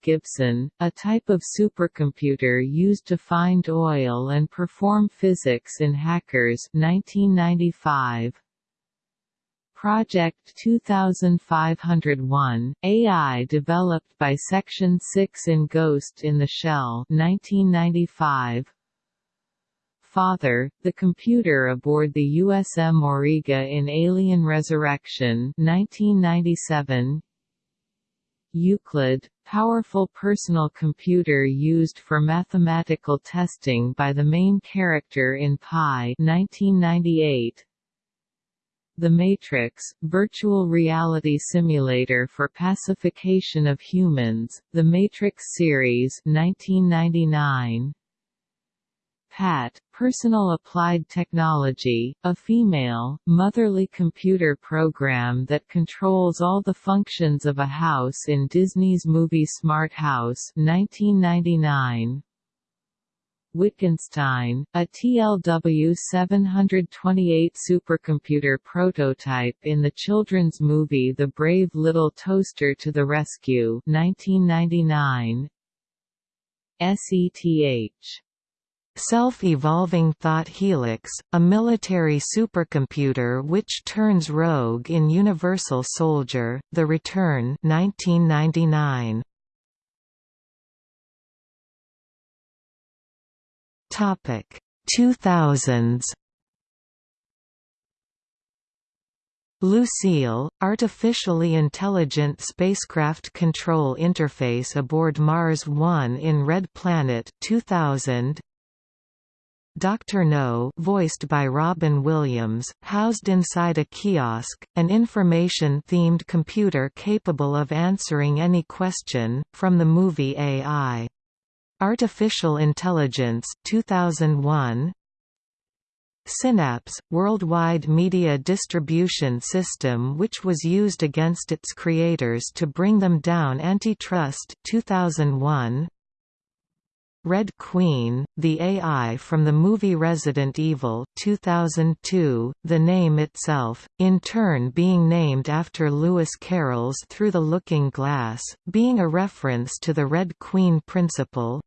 Gibson, a type of supercomputer used to find oil and perform physics in Hackers 1995. Project 2501, AI developed by Section 6 in Ghost in the Shell 1995. Father, the computer aboard the USM Auriga in Alien Resurrection 1997. Euclid, powerful personal computer used for mathematical testing by the main character in Pi 1998. The Matrix, virtual reality simulator for pacification of humans, The Matrix series 1999. PAT, Personal Applied Technology, a female, motherly computer program that controls all the functions of a house in Disney's movie Smart House 1999. Wittgenstein, a TLW-728 supercomputer prototype in the children's movie The Brave Little Toaster to the Rescue 1999. SETH Self-Evolving Thought Helix, a military supercomputer which turns rogue in Universal Soldier, The Return 1999. Topic 2000s Lucille, artificially intelligent spacecraft control interface aboard Mars 1 in Red Planet 2000. Dr. Know voiced by Robin Williams, housed inside a kiosk, an information-themed computer capable of answering any question, from the movie AI. Artificial Intelligence 2001 Synapse, worldwide media distribution system which was used against its creators to bring them down antitrust 2001 Red Queen, the AI from the movie Resident Evil 2002, the name itself, in turn being named after Lewis Carroll's Through the Looking Glass, being a reference to the Red Queen principle,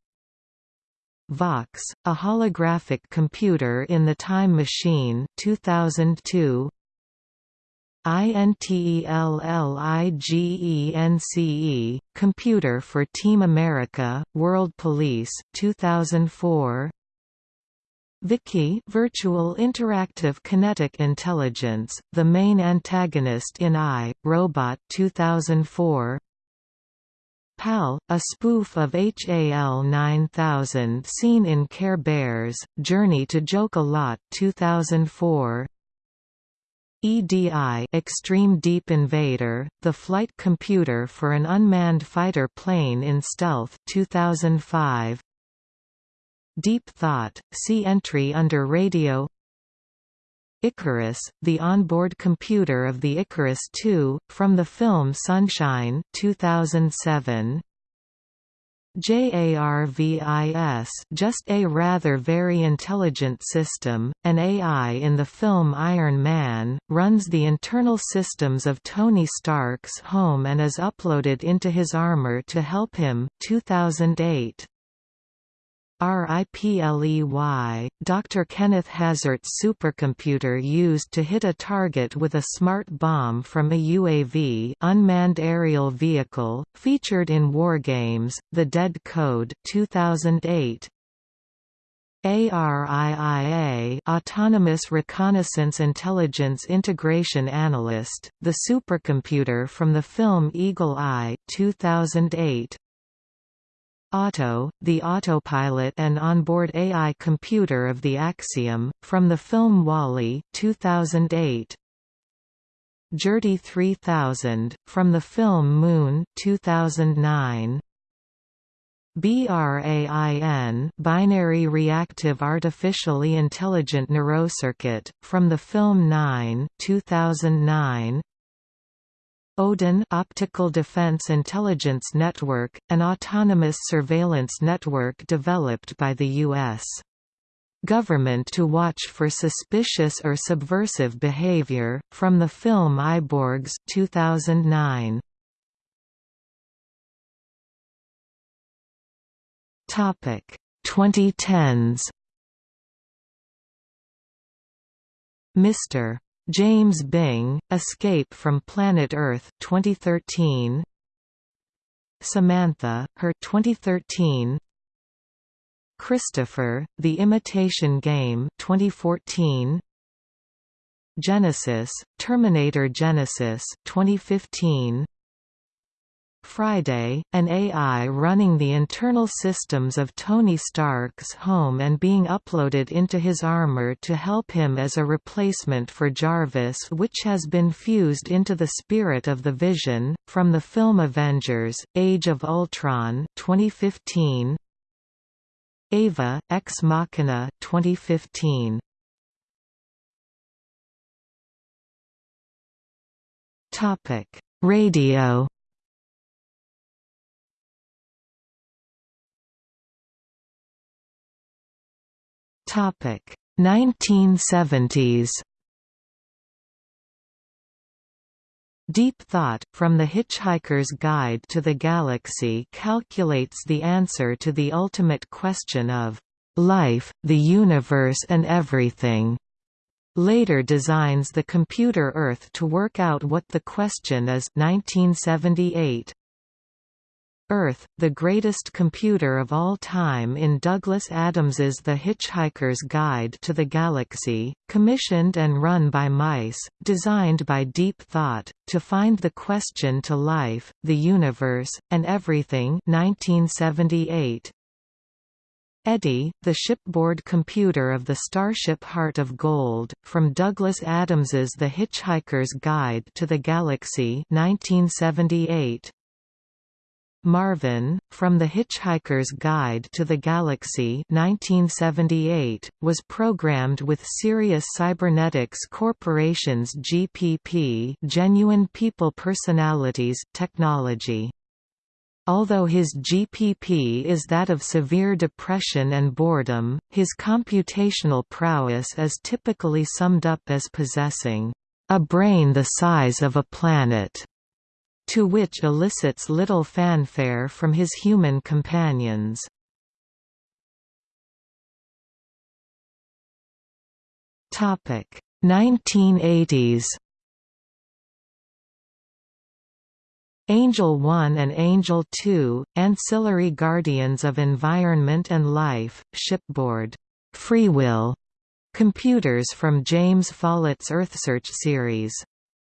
Vox, a holographic computer in the Time Machine 2002. INTELLIGENCE, Computer for Team America, World Police 2004. VIKI Virtual Interactive Kinetic Intelligence, the main antagonist in I, Robot 2004 PAL, a spoof of HAL 9000 seen in Care Bears, Journey to Joke-a-Lot 2004. EDI Extreme Deep Invader, the flight computer for an unmanned fighter plane in Stealth 2005. Deep Thought, see entry under Radio Icarus, the onboard computer of the Icarus II, from the film Sunshine 2007. JARVIS just a rather very intelligent system, an AI in the film Iron Man, runs the internal systems of Tony Stark's home and is uploaded into his armor to help him 2008. RIPLEY, Dr. Kenneth Hazardt's supercomputer used to hit a target with a smart bomb from a UAV unmanned aerial vehicle, featured in Wargames, The Dead Code 2008. ARIIA Autonomous Reconnaissance Intelligence Integration Analyst, the supercomputer from the film Eagle Eye 2008. Auto, the autopilot and onboard AI computer of the Axiom, from the film WALL-E 2008. GERTY 3000, from the film Moon 2009. BRAIN binary reactive artificially intelligent neurocircuit, from the film 9 2009. ODIN Optical Defense Intelligence Network, an autonomous surveillance network developed by the U.S. government to watch for suspicious or subversive behavior, from the film Eyeborgs 2009. Topic 2010s Mr. James Bing, Escape from Planet Earth 2013 Samantha, Her 2013 Christopher, The Imitation Game 2014 Genisys, Terminator Genisys 2015 Friday, an AI running the internal systems of Tony Stark's home and being uploaded into his armor to help him as a replacement for Jarvis which has been fused into the spirit of the Vision, from the film Avengers, Age of Ultron 2015. Ava, Ex Machina 2015. Radio Topic 1970s Deep Thought, from The Hitchhiker's Guide to the Galaxy calculates the answer to the ultimate question of life, the universe and everything. Later designs the computer Earth to work out what the question is 1978. Earth, the greatest computer of all time in Douglas Adams's The Hitchhiker's Guide to the Galaxy, commissioned and run by mice, designed by Deep Thought, to find the question to life, the universe, and everything 1978. Eddie, the shipboard computer of the starship Heart of Gold, from Douglas Adams's The Hitchhiker's Guide to the Galaxy 1978. Marvin, From the Hitchhiker's Guide to the Galaxy 1978, was programmed with Sirius Cybernetics Corporation's GPP Genuine People Personalities technology. Although his GPP is that of severe depression and boredom, his computational prowess is typically summed up as possessing a brain the size of a planet to which elicits little fanfare from his human companions. Topic 1980s Angel 1 and Angel 2, Ancillary Guardians of Environment and Life, Shipboard, Free Will, computers from James Follett's EarthSearch series.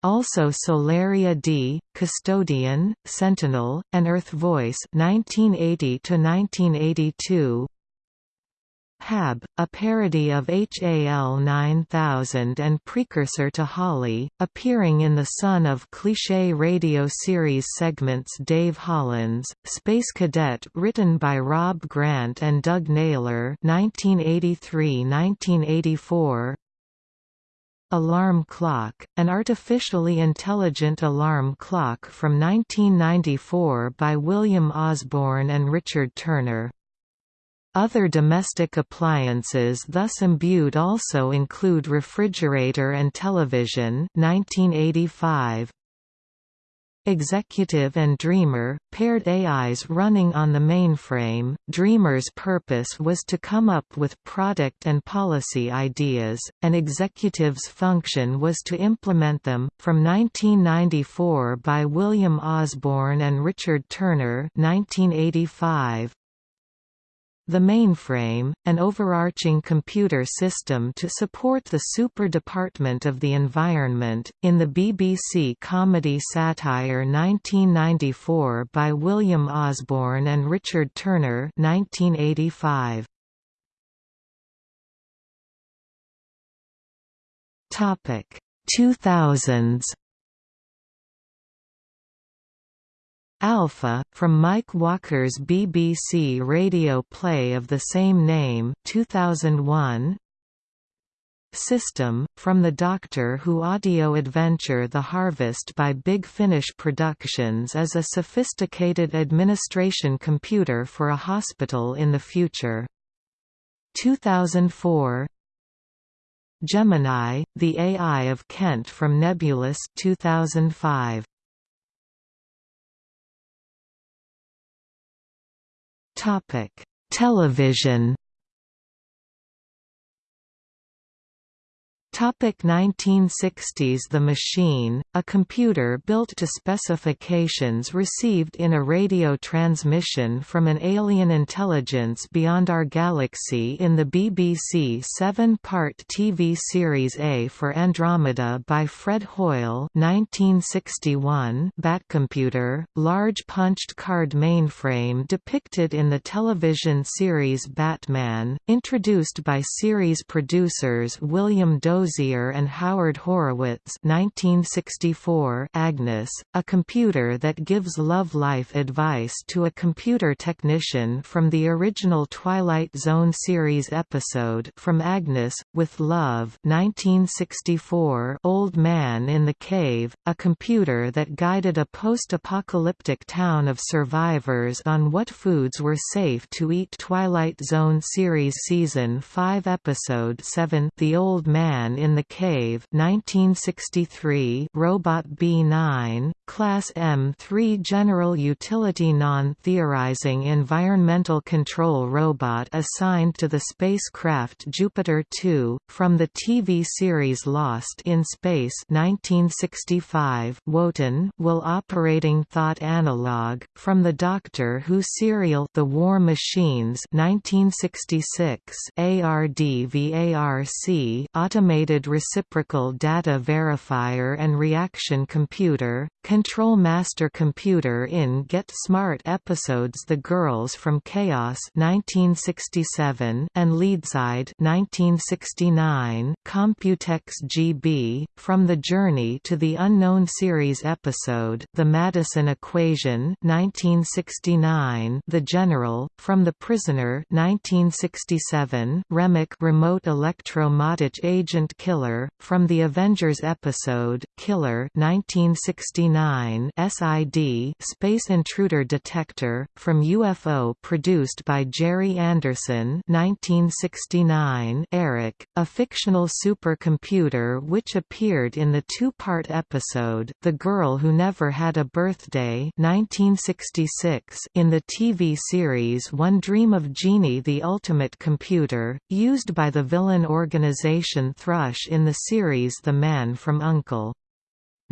Also Solaria D, Custodian, Sentinel, and Earth Voice 1980 1982. Hab, a parody of HAL 9000 and precursor to Holly, appearing in the Son of Cliché radio series segments Dave Hollins, Space Cadet written by Rob Grant and Doug Naylor 1983–1984 Alarm Clock, an artificially intelligent alarm clock from 1994 by William Osborne and Richard Turner. Other domestic appliances thus imbued also include refrigerator and television 1985, Executive and Dreamer, paired AIs running on the mainframe. Dreamer's purpose was to come up with product and policy ideas, and Executive's function was to implement them. From 1994 by William Osborne and Richard Turner, 1985. The mainframe, an overarching computer system to support the Super Department of the Environment, in the BBC comedy satire 1994 by William Osborne and Richard Turner 1985. Topic 2000s Alpha, from Mike Walker's BBC radio play of the same name 2001, System, from the Doctor Who audio adventure The Harvest by Big Finish Productions is a sophisticated administration computer for a hospital in the future. 2004 Gemini, the AI of Kent from Nebulous 2005. Topic: Television Topic 1960s The Machine, a computer built to specifications received in a radio transmission from an alien intelligence beyond our galaxy in the BBC seven-part TV series A for Andromeda by Fred Hoyle 1961 Batcomputer, large punched card mainframe depicted in the television series Batman, introduced by series producers William Dozier Dozier and Howard Horowitz 1964 Agnes, a computer that gives love life advice to a computer technician from the original Twilight Zone series episode From Agnes, with Love 1964 Old Man in the Cave, a computer that guided a post-apocalyptic town of survivors on what foods were safe to eat. Twilight Zone series Season 5 Episode 7 The Old Man Man in the Cave 1963 Robot B9, Class M3 General Utility Non-Theorizing Environmental Control Robot assigned to the spacecraft Jupiter 2, from the TV series Lost in Space 1965 Wotan will Operating Thought Analog, from the Doctor Who serial The War Machines 1966 ARDVARC Automated Reciprocal Data Verifier and Reaction Computer, Control Master Computer in Get Smart episodes The Girls from Chaos 1967 and Leadside 1969, Computex GB, From the Journey to the Unknown series episode The Madison Equation 1969, The General, From the Prisoner 1967, REMAK Remote Electro-Matic Agent Killer, from the Avengers episode, Killer 1969 SID Space Intruder Detector, from UFO produced by Gerry Anderson 1969 Eric, a fictional supercomputer which appeared in the two-part episode, The Girl Who Never Had a Birthday 1966 in the TV series One Dream of Jeannie the Ultimate Computer, used by the villain organization Thrush in the series The Man from U.N.C.L.E.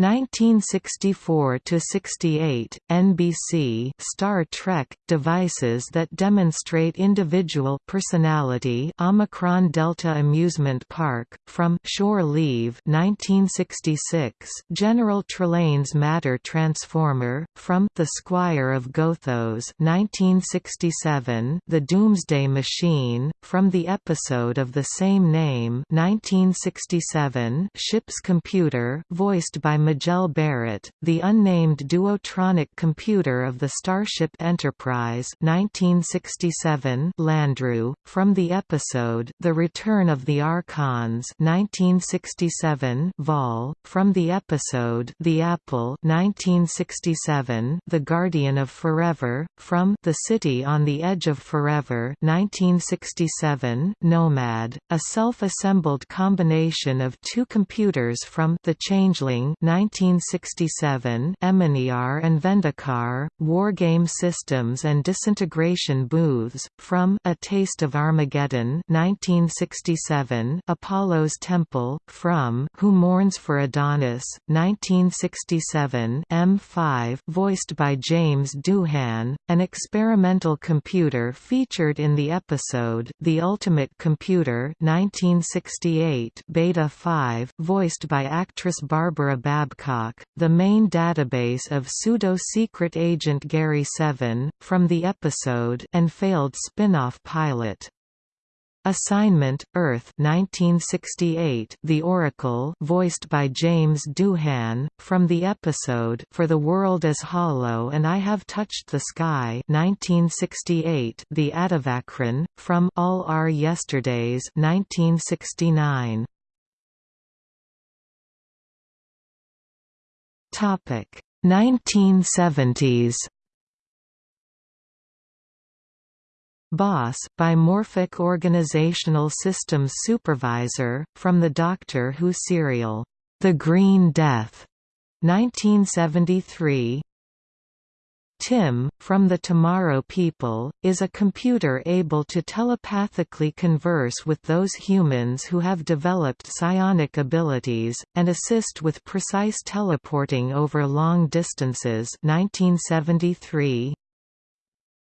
1964–68, NBC Star Trek, devices that demonstrate individual personality Omicron Delta Amusement Park, from Shore Leave 1966, General Trelane's Matter Transformer, from The Squire of Gothos 1967, The Doomsday Machine, from the episode of the same name 1967, Ship's Computer, voiced by Majel Barrett, the unnamed duotronic computer of the Starship Enterprise 1967 Landru, from the episode The Return of the Archons 1967 Vaal, from the episode The Apple 1967 The Guardian of Forever, from The City on the Edge of Forever 1967 Nomad, a self-assembled combination of two computers from The Changeling 1967 Eminiar and Vendikar, Wargame Systems and Disintegration Booths, from A Taste of Armageddon 1967 Apollo's Temple, from Who Mourns for Adonis, 1967 M5 voiced by James Doohan, an experimental computer featured in the episode The Ultimate Computer 1968 Beta 5 voiced by actress Barbara Babbitt Babcock, the main database of pseudo-secret agent Gary Seven, from the episode and failed spin-off pilot. Assignment, Earth 1968 The Oracle voiced by James Doohan, from the episode For the World is Hollow and I Have Touched the Sky 1968 The Atavachron, from All Our Yesterdays 1969. 1970s Boss Bimorphic Organizational Systems Supervisor, from the Doctor Who serial, The Green Death, 1973 Tim, from the Tomorrow People, is a computer able to telepathically converse with those humans who have developed psionic abilities, and assist with precise teleporting over long distances 1973.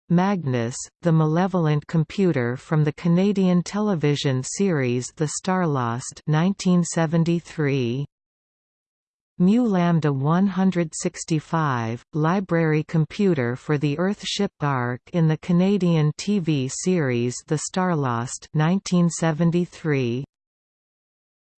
Magnus, the malevolent computer from the Canadian television series The Starlost 1973. Mu Lambda 165, library computer for the Earthship ARC in the Canadian TV series The Starlost 1973.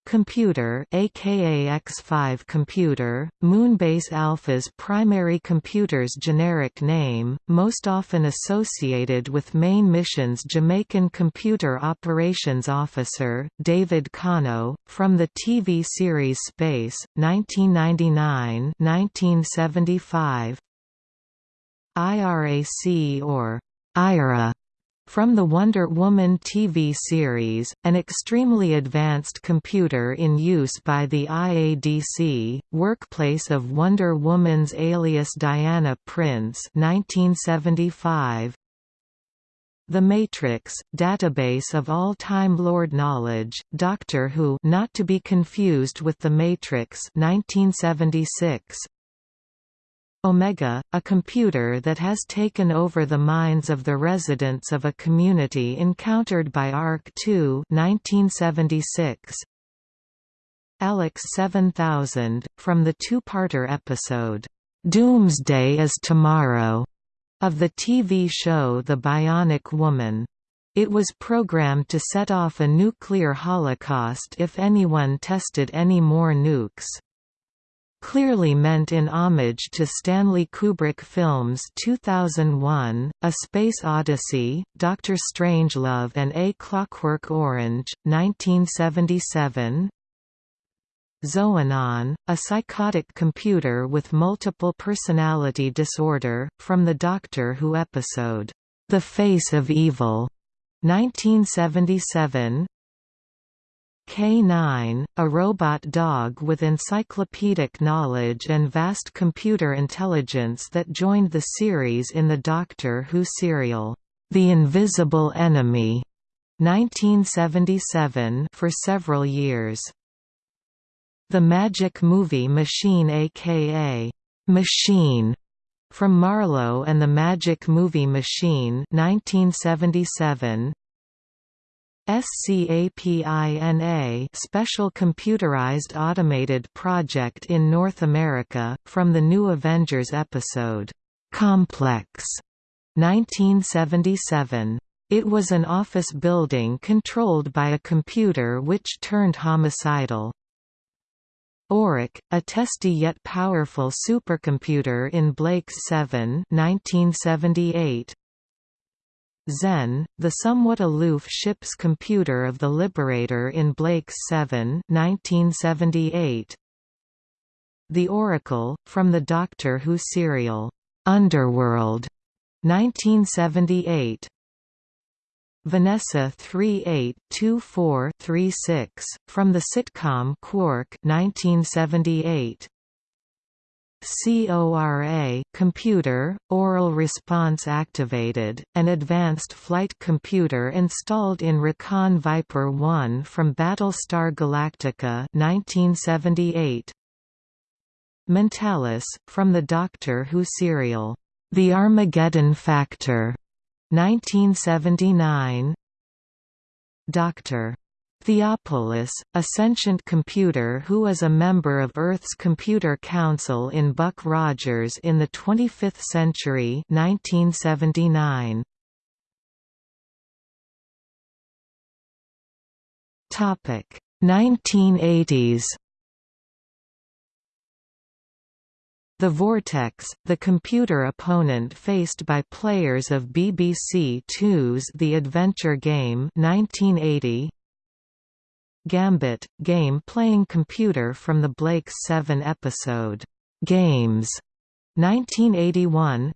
Computer aka X5 computer, Moonbase Alpha's primary computer's generic name, most often associated with main mission's Jamaican Computer Operations Officer, David Kano, from the TV series Space, 1999-1975 IRAC or IRA from the Wonder Woman TV series, an extremely advanced computer in use by the IADC, workplace of Wonder Woman's alias Diana Prince 1975, the Matrix, database of all Time Lord knowledge, Doctor Who not to be confused with The Matrix 1976, Omega, a computer that has taken over the minds of the residents of a community encountered by ARC-2 Alex 7000, from the two-parter episode, "'Doomsday is Tomorrow' of the TV show The Bionic Woman. It was programmed to set off a nuclear holocaust if anyone tested any more nukes clearly meant in homage to Stanley Kubrick films 2001, A Space Odyssey, Doctor Strangelove and A Clockwork Orange, 1977 Xoanon, a psychotic computer with multiple personality disorder, from the Doctor Who episode, The Face of Evil, 1977 K9, a robot dog with encyclopedic knowledge and vast computer intelligence that joined the series in the Doctor Who serial, The Invisible Enemy, 1977 for several years. The Magic Movie Machine aka Machine from Marlowe and the Magic Movie Machine 1977 SCAPINA Special Computerized Automated Project in North America, from the New Avengers episode, "'Complex' 1977. It was an office building controlled by a computer which turned homicidal. Orac, a testy yet powerful supercomputer in Blake's 7 1978, Zen, the somewhat aloof ship's computer of the Liberator in Blake's 7 1978. The Oracle, from the Doctor Who serial, Underworld, 1978. Vanessa 382436, from the sitcom Quark 1978. CORA computer, oral response activated, an advanced flight computer installed in Recon Viper 1 from Battlestar Galactica 1978. Mentalis, from the Doctor Who serial, The Armageddon Factor 1979. Dr. Theopolis, a sentient computer who is a member of Earth's Computer Council in Buck Rogers in the 25th century 1979. Topic 1980s The Vortex, the computer opponent faced by players of BBC Two's The Adventure Game 1980. Gambit, game-playing computer from the Blake's 7 episode, Games, 1981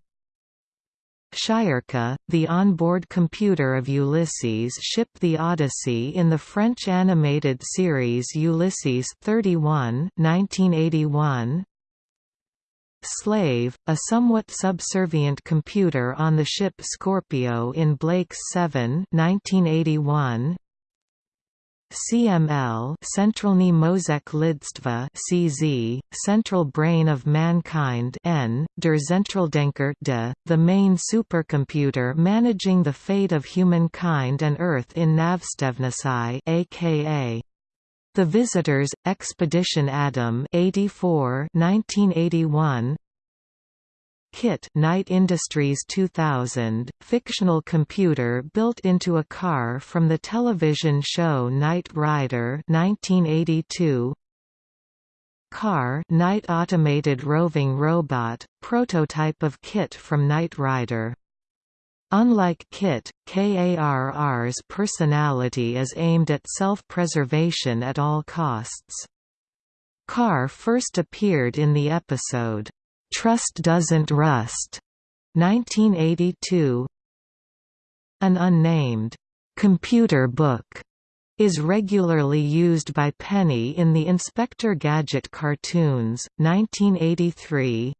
Shirka, the onboard computer of Ulysses ship The Odyssey in the French animated series Ulysses 31 1981 Slave, a somewhat subservient computer on the ship Scorpio in Blake's 7 1981. CML Centralny Mozek Lidstva CZ, Central Brain of Mankind N, Der Zentraldenker de, the main supercomputer managing the fate of humankind and Earth in Navstevnesai aka the Visitors, Expedition Adam 84 1981 KITT Knight Industries 2000, fictional computer built into a car from the television show Knight Rider 1982 KARR Knight Automated Roving Robot, prototype of KITT from Knight Rider. Unlike KITT, KARR's personality is aimed at self-preservation at all costs. KARR first appeared in the episode, "'Trust Doesn't Rust' 1982 An unnamed, "'computer book' is regularly used by Penny in the Inspector Gadget cartoons, 1983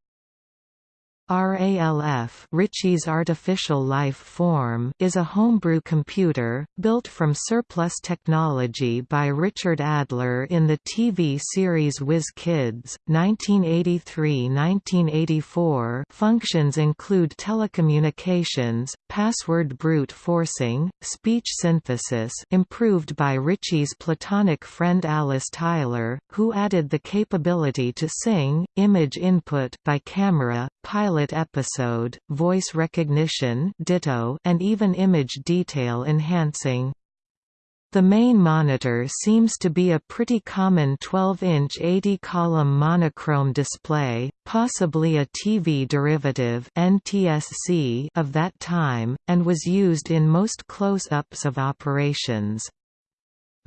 RALF Ritchie's Artificial Life Form is a homebrew computer, built from surplus technology by Richard Adler in the TV series Whiz Kids, 1983–1984 functions include telecommunications, password brute forcing, speech synthesis improved by Ritchie's platonic friend Alice Tyler, who added the capability to sing, image input by camera, pilot episode, voice recognition ditto, and even image detail enhancing. The main monitor seems to be a pretty common 12-inch 80-column monochrome display, possibly a TV derivative NTSC of that time, and was used in most close-ups of operations.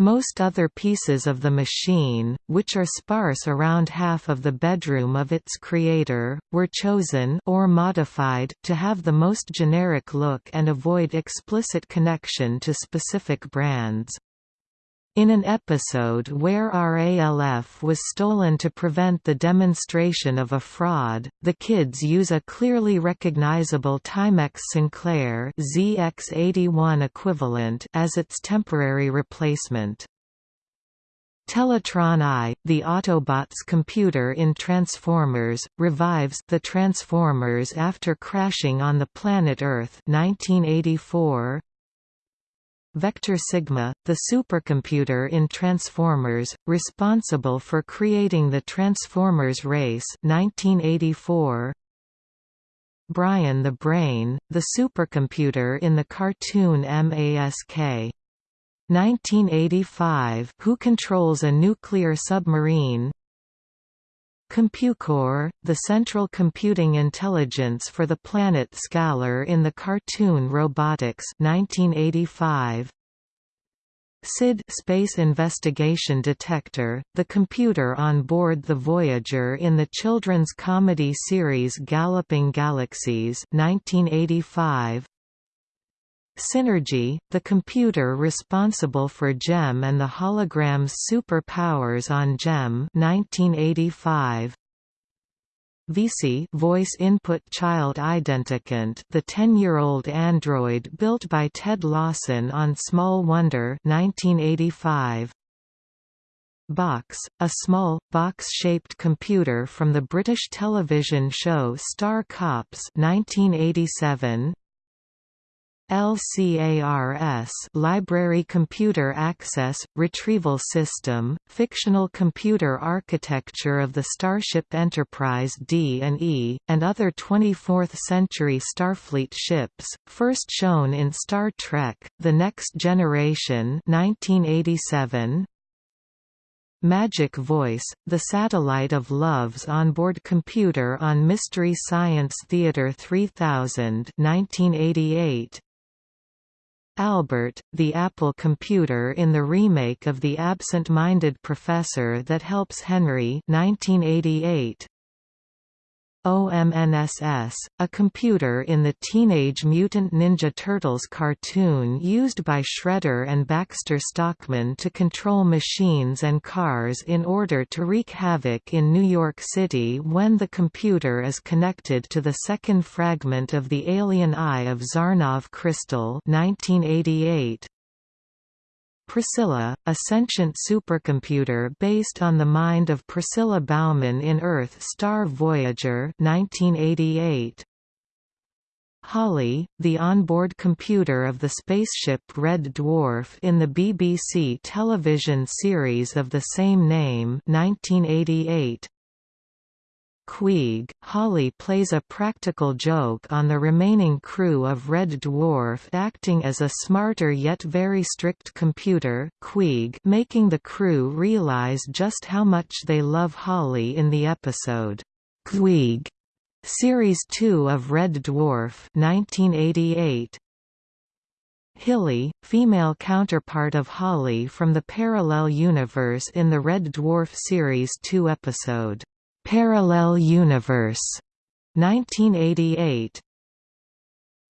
Most other pieces of the machine, which are sparse around half of the bedroom of its creator, were chosen or modified to have the most generic look and avoid explicit connection to specific brands. In an episode where RALF was stolen to prevent the demonstration of a fraud, the kids use a clearly recognizable Timex Sinclair ZX81 equivalent as its temporary replacement. Teletraan I, the Autobots computer in Transformers, revives the Transformers after crashing on the planet Earth 1984, Vector Sigma, the supercomputer in Transformers, responsible for creating the Transformers race 1984. Brian the Brain, the supercomputer in the cartoon MASK. 1985 who controls a nuclear submarine CompuCore, the central computing intelligence for the planet Skalorr in the cartoon Robotix 1985. SID Space Investigation Detector, the computer on board the Voyager in the children's comedy series Galloping Galaxies 1985. Synergy, the computer responsible for Jem and the hologram's superpowers on Jem 1985. VICI voice input child identicant the 10-year-old android built by Ted Lawson on Small Wonder 1985 Box, a small, box-shaped computer from the British television show Star Cops 1987 LCARS Library Computer Access Retrieval System fictional computer architecture of the Starship Enterprise D and E other 24th century Starfleet ships first shown in Star Trek The Next Generation 1987 Magic Voice, the satellite of Love's onboard computer on Mystery Science Theater 3000 1988. Albert, the Apple computer in the remake of The Absent-Minded Professor that helps Henry 1988. OMNSS, a computer in the Teenage Mutant Ninja Turtles cartoon used by Shredder and Baxter Stockman to control machines and cars in order to wreak havoc in New York City when the computer is connected to the second fragment of the alien eye of Zarnov Crystal 1988. Priscilla, a sentient supercomputer based on the mind of Priscilla Bauman in Earth Star Voyager 1988. Holly, the onboard computer of the spaceship Red Dwarf in the BBC television series of the same name 1988. Queeg, Holly plays a practical joke on the remaining crew of Red Dwarf acting as a smarter yet very strict computer Queeg making the crew realize just how much they love Holly in the episode, Queeg, Series 2 of Red Dwarf 1988. Hilly, female counterpart of Holly from the parallel universe in the Red Dwarf Series 2 episode, Parallel Universe. 1988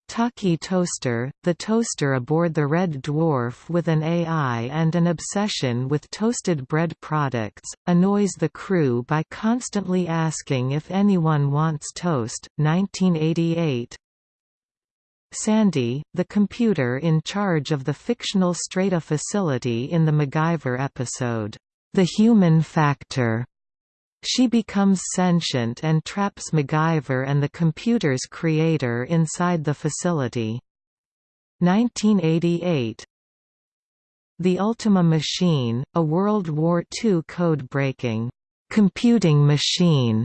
Talkie Toaster, the toaster aboard the Red Dwarf with an AI and an obsession with toasted bread products, annoys the crew by constantly asking if anyone wants toast. 1988 Sandy, the computer in charge of the fictional Strata facility in the MacGyver episode, The Human Factor, she becomes sentient and traps MacGyver and the computer's creator inside the facility. 1988 The Ultima Machine, a World War II code-breaking, computing machine,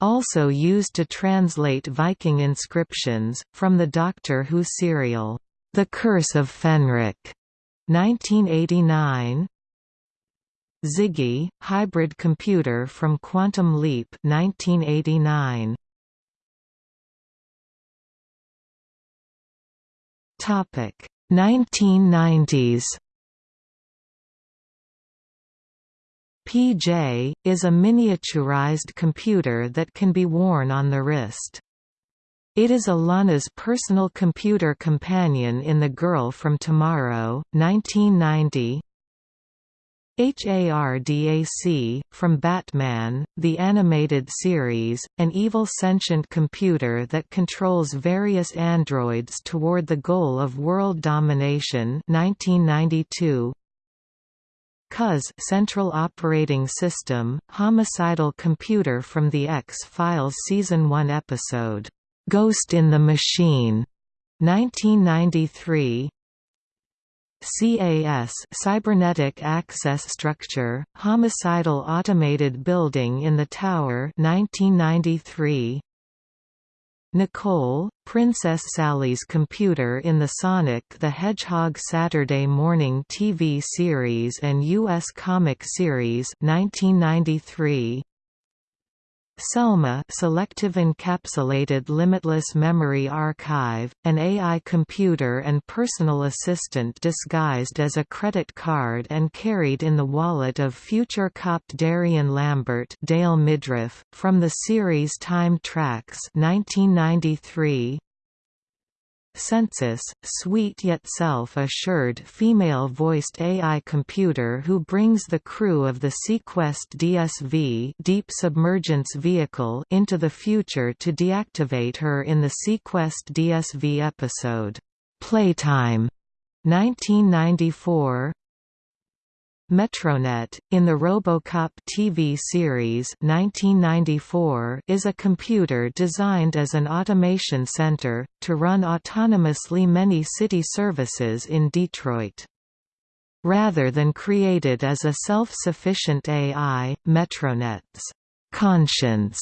also used to translate Viking inscriptions, from the Doctor Who serial, The Curse of Fenric, 1989 Ziggy, hybrid computer from Quantum Leap 1989. Topic 1990s PJ, is a miniaturized computer that can be worn on the wrist. It is Alana's personal computer companion in The Girl from Tomorrow, 1990 HARDAC, from Batman, the animated series, an evil sentient computer that controls various androids toward the goal of world domination 1992. COS Central Operating System, homicidal computer from the X-Files Season 1 episode, "'Ghost in the Machine' 1993 CAS Cybernetic Access Structure, Homicidal Automated Building in the Tower 1993. Nicole, Princess Sally's computer in the Sonic the Hedgehog Saturday morning TV series and U.S. comic series 1993. SELMA Selective Encapsulated Limitless Memory Archive, an AI computer and personal assistant disguised as a credit card and carried in the wallet of future cop Darian Lambert Dale Midkiff, from the series Time Trax 1993, Sensus, sweet yet self-assured female-voiced AI computer who brings the crew of the seaQuest DSV Deep Submergence vehicle into the future to deactivate her in the seaQuest DSV episode, Playtime, 1994 Metronet, in the Robocop TV series 1994 is a computer designed as an automation center, to run autonomously many city services in Detroit. Rather than created as a self-sufficient AI, Metronet's conscience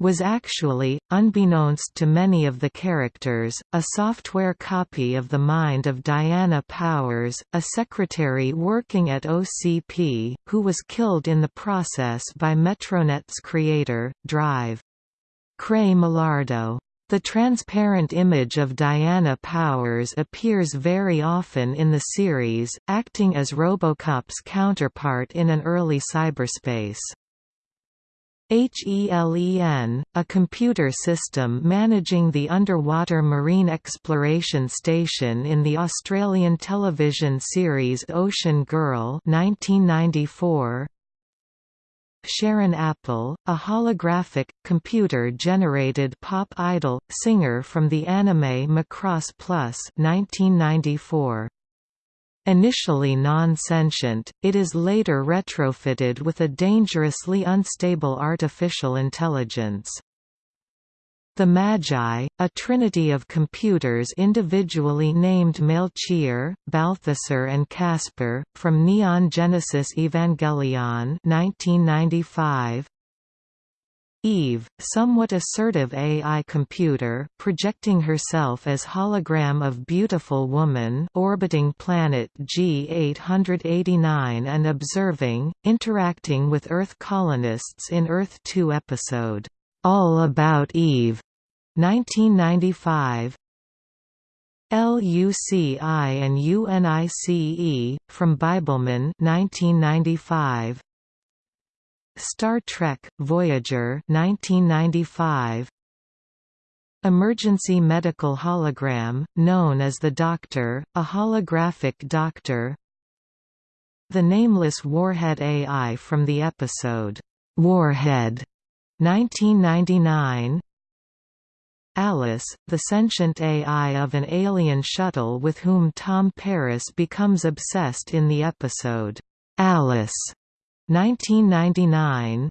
was actually, unbeknownst to many of the characters, a software copy of the mind of Diana Powers, a secretary working at OCP, who was killed in the process by Metronet's creator, Drive. Cray Mallardo. The transparent image of Diana Powers appears very often in the series, acting as Robocop's counterpart in an early cyberspace. HELEN, a computer system managing the underwater marine exploration station in the Australian television series Ocean Girl 1994. Sharon Apple, a holographic, computer-generated pop idol, singer from the anime Macross Plus 1994. Initially non-sentient, it is later retrofitted with a dangerously unstable artificial intelligence. The Magi, a trinity of computers individually named Melchior, Balthasar and Caspar, from Neon Genesis Evangelion 1995, Eve, somewhat assertive AI computer, projecting herself as hologram of beautiful woman orbiting planet G889 and observing, interacting with Earth colonists in Earth 2 episode, All About Eve, 1995, LUCI and UNICE, from Bibleman 1995, Star Trek Voyager 1995 Emergency medical hologram known as the Doctor a holographic doctor. The nameless Warhead AI from the episode Warhead 1999 Alice, the sentient AI of an alien shuttle with whom Tom Paris becomes obsessed in the episode, Alice 1999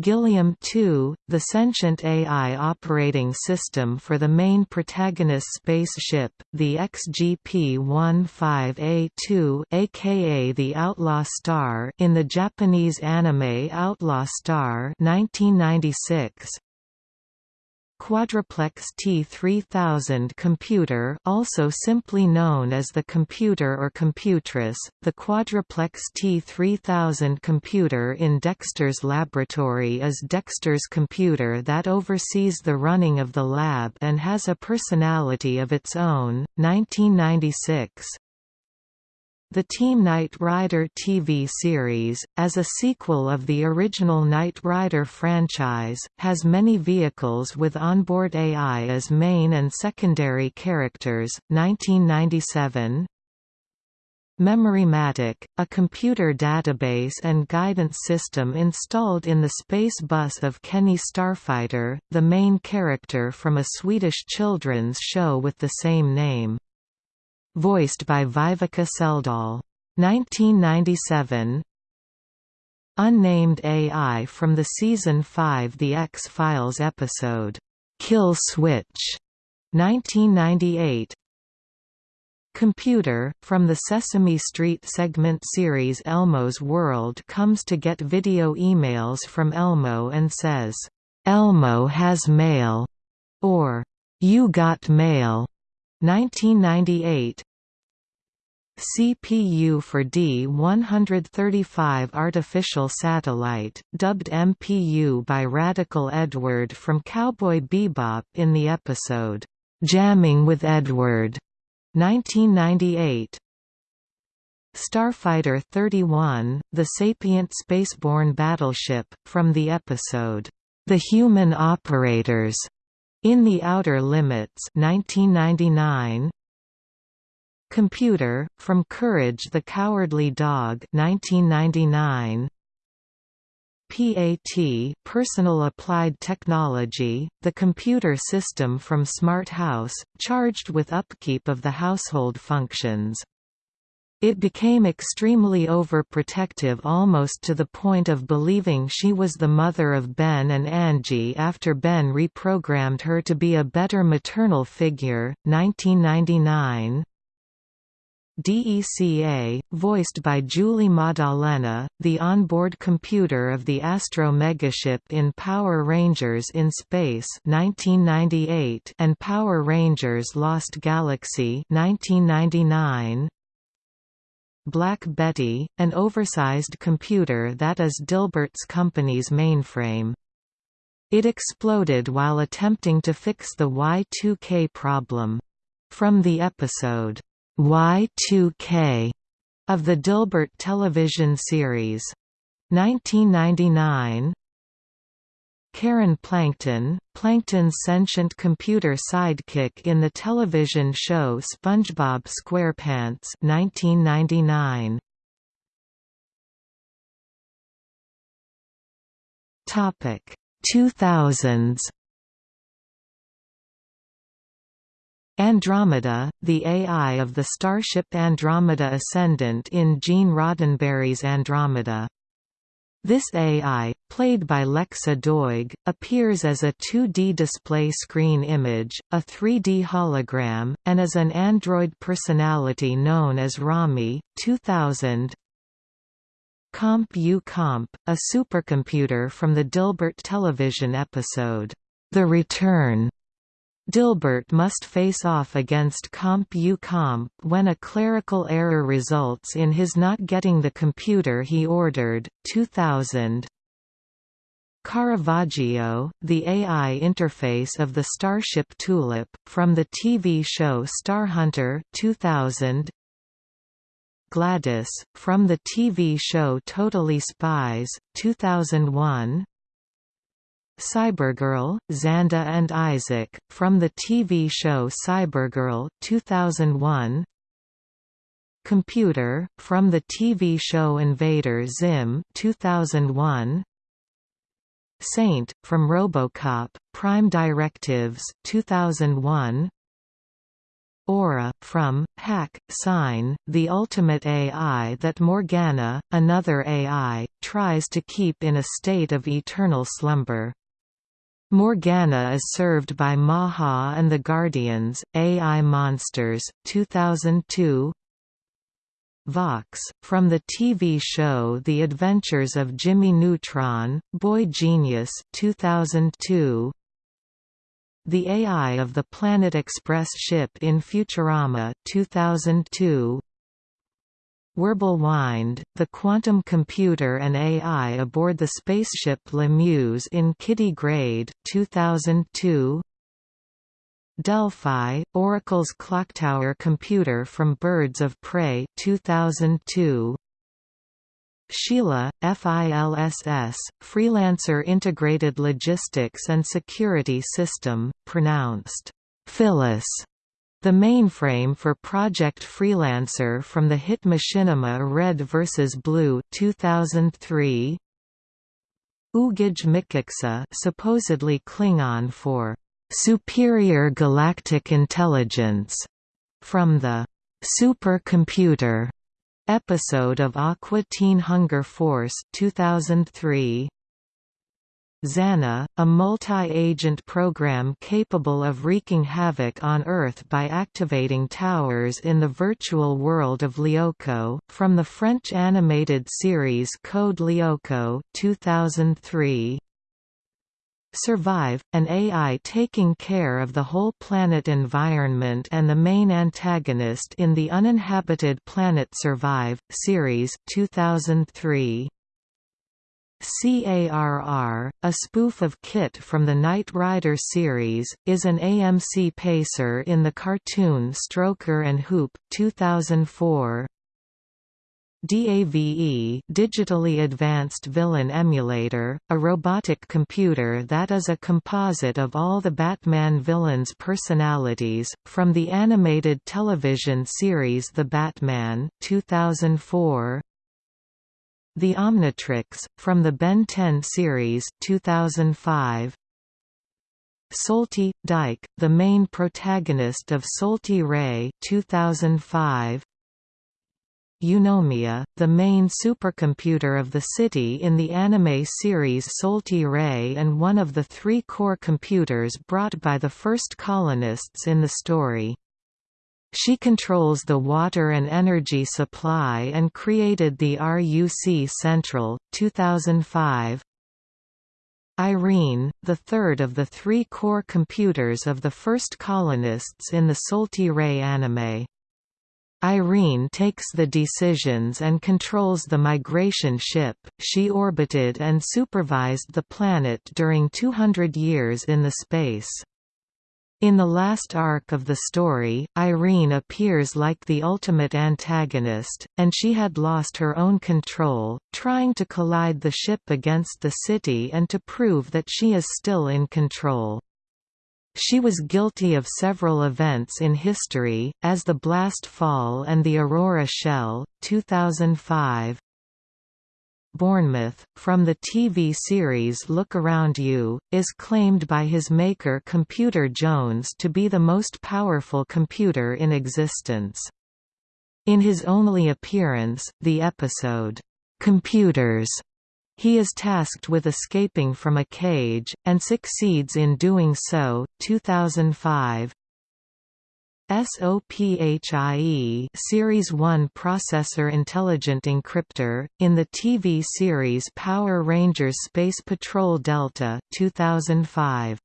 Gilliam 2, the sentient AI operating system for the main protagonist spaceship, the XGP-15A2 aka the Outlaw Star in the Japanese anime Outlaw Star 1996. Quadruplex T3000 computer also simply known as the computer or computress, the Quadruplex T3000 computer in Dexter's laboratory is Dexter's computer that oversees the running of the lab and has a personality of its own. 1996 the Team Knight Rider TV series, as a sequel of the original Knight Rider franchise, has many vehicles with onboard AI as main and secondary characters. 1997 Memorymatic, a computer database and guidance system installed in the space bus of Kenny Starfighter, the main character from a Swedish children's show with the same name voiced by Viveca Seldahl. 1997 Unnamed AI from the Season 5 The X-Files episode, "'Kill Switch' 1998 Computer, from the Sesame Street segment series Elmo's World comes to get video emails from Elmo and says, "'Elmo has mail' or "'You got mail' 1998 CPU for D-135 artificial satellite, dubbed MPU by Radical Edward from Cowboy Bebop in the episode, "'Jamming with Edward' 1998 Starfighter 31, the sapient spaceborne battleship, from the episode, "'The Human Operators' In the Outer Limits 1999 Computer, from Courage the Cowardly Dog 1999 PAT Personal Applied Technology, the computer system from Smart House, charged with upkeep of the household functions It became extremely overprotective almost to the point of believing she was the mother of Ben and Angie after Ben reprogrammed her to be a better maternal figure. 1999 DECA, voiced by Julie Maddalena, the onboard computer of the Astro megaship in Power Rangers in Space 1998 and Power Rangers Lost Galaxy 1999. Black Betty, an oversized computer that is Dilbert's company's mainframe. It exploded while attempting to fix the Y2K problem. From the episode, Y2K, of the Dilbert television series. 1999 Karen Plankton, Plankton's sentient computer sidekick in the television show SpongeBob SquarePants 1999. Topic 2000s Andromeda, the AI of the starship Andromeda Ascendant in Gene Roddenberry's Andromeda. This AI, played by Lexa Doig, appears as a 2D display screen image, a 3D hologram, and as an android personality known as Rommie. 2000 Comp U Comp, a supercomputer from the Dilbert television episode, The Return, Dilbert must face off against Comp U Comp when a clerical error results in his not getting the computer he ordered. 2000 Caravaggio, the AI interface of the Starship Tulip, from the TV show Starhunter 2000 Gladys, from the TV show Totally Spies 2001 Cybergirl, Xanda and Isaac, from the TV show Cybergirl 2001. Computer, from the TV show Invader Zim 2001. Saint, from RoboCop, Prime Directives 2001. Aura, from, Hack, Sign, the ultimate AI that Morgana, another AI, tries to keep in a state of eternal slumber. Morgana is served by Maha and the Guardians, AI Monsters, 2002 Vox, from the TV show The Adventures of Jimmy Neutron, Boy Genius 2002. The AI of the Planet Express ship in Futurama 2002. Wirbelwind, the quantum computer and AI aboard the spaceship Lemuse in Kiddy Grade 2002. Delphi, Oracle's clocktower computer from Birds of Prey 2002. Sheila, FILSS, Freelancer Integrated Logistics and Security System, pronounced Phyllis the mainframe for Project Freelancer from the hit Machinima Red vs. Blue 2003. Ugij Mikiksa supposedly Klingon for «superior galactic intelligence» from the «supercomputer» episode of Aqua Teen Hunger Force 2003. Xana, a multi-agent program capable of wreaking havoc on Earth by activating towers in the virtual world of Lyoko, from the French animated series Code Lyoko 2003. Survive, an AI taking care of the whole planet environment and the main antagonist in the uninhabited Planet Survive, series 2003. CARR, a spoof of KITT from the Knight Rider series, is an AMC pacer in the cartoon Stroker and Hoop 2004. DAVE Digitally Advanced Villain Emulator, a robotic computer that is a composite of all the Batman villains' personalities, from the animated television series The Batman 2004. The Omnitrix, from the Ben 10 series 2005. Solty, Dyke, the main protagonist of Solty Rei 2005. Eunomia, the main supercomputer of the city in the anime series Solty Rei and one of the three core computers brought by the first colonists in the story. She controls the water and energy supply and created the RUC Central, 2005. Irene, the third of the three core computers of the first colonists in the Solty Rei anime. Irene takes the decisions and controls the migration ship. She orbited and supervised the planet during 200 years in the space. In the last arc of the story, Irene appears like the ultimate antagonist, and she had lost her own control, trying to collide the ship against the city and to prove that she is still in control. She was guilty of several events in history, as the Blast Fall and the Aurora Shell, 2005, Bournemouth, from the TV series Look Around You, is claimed by his maker Computer Jones to be the most powerful computer in existence. In his only appearance, the episode, "'Computers' He is tasked with escaping from a cage, and succeeds in doing so. 2005 SOPHIE Series 1 Processor Intelligent Encryptor, in the TV series Power Rangers Space Patrol Delta 2005.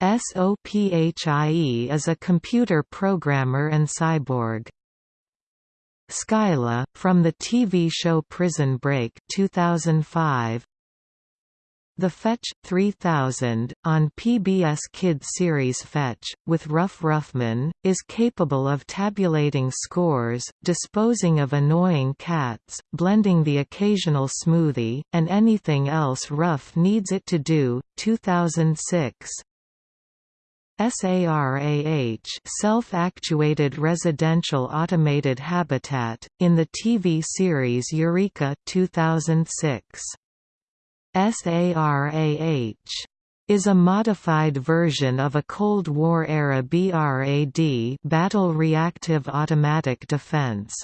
SOPHIE is a computer programmer and cyborg. Scylla, from the TV show Prison Break 2005, the Fetch 3000, on PBS Kids series Fetch, with Ruff Ruffman, is capable of tabulating scores, disposing of annoying cats, blending the occasional smoothie, and anything else Ruff needs it to do. 2006 SARAH Self-Actuated Residential Automated Habitat, in the TV series Eureka 2006. SARAH is a modified version of a Cold War-era BRAD Battle Reactive Automatic Defense.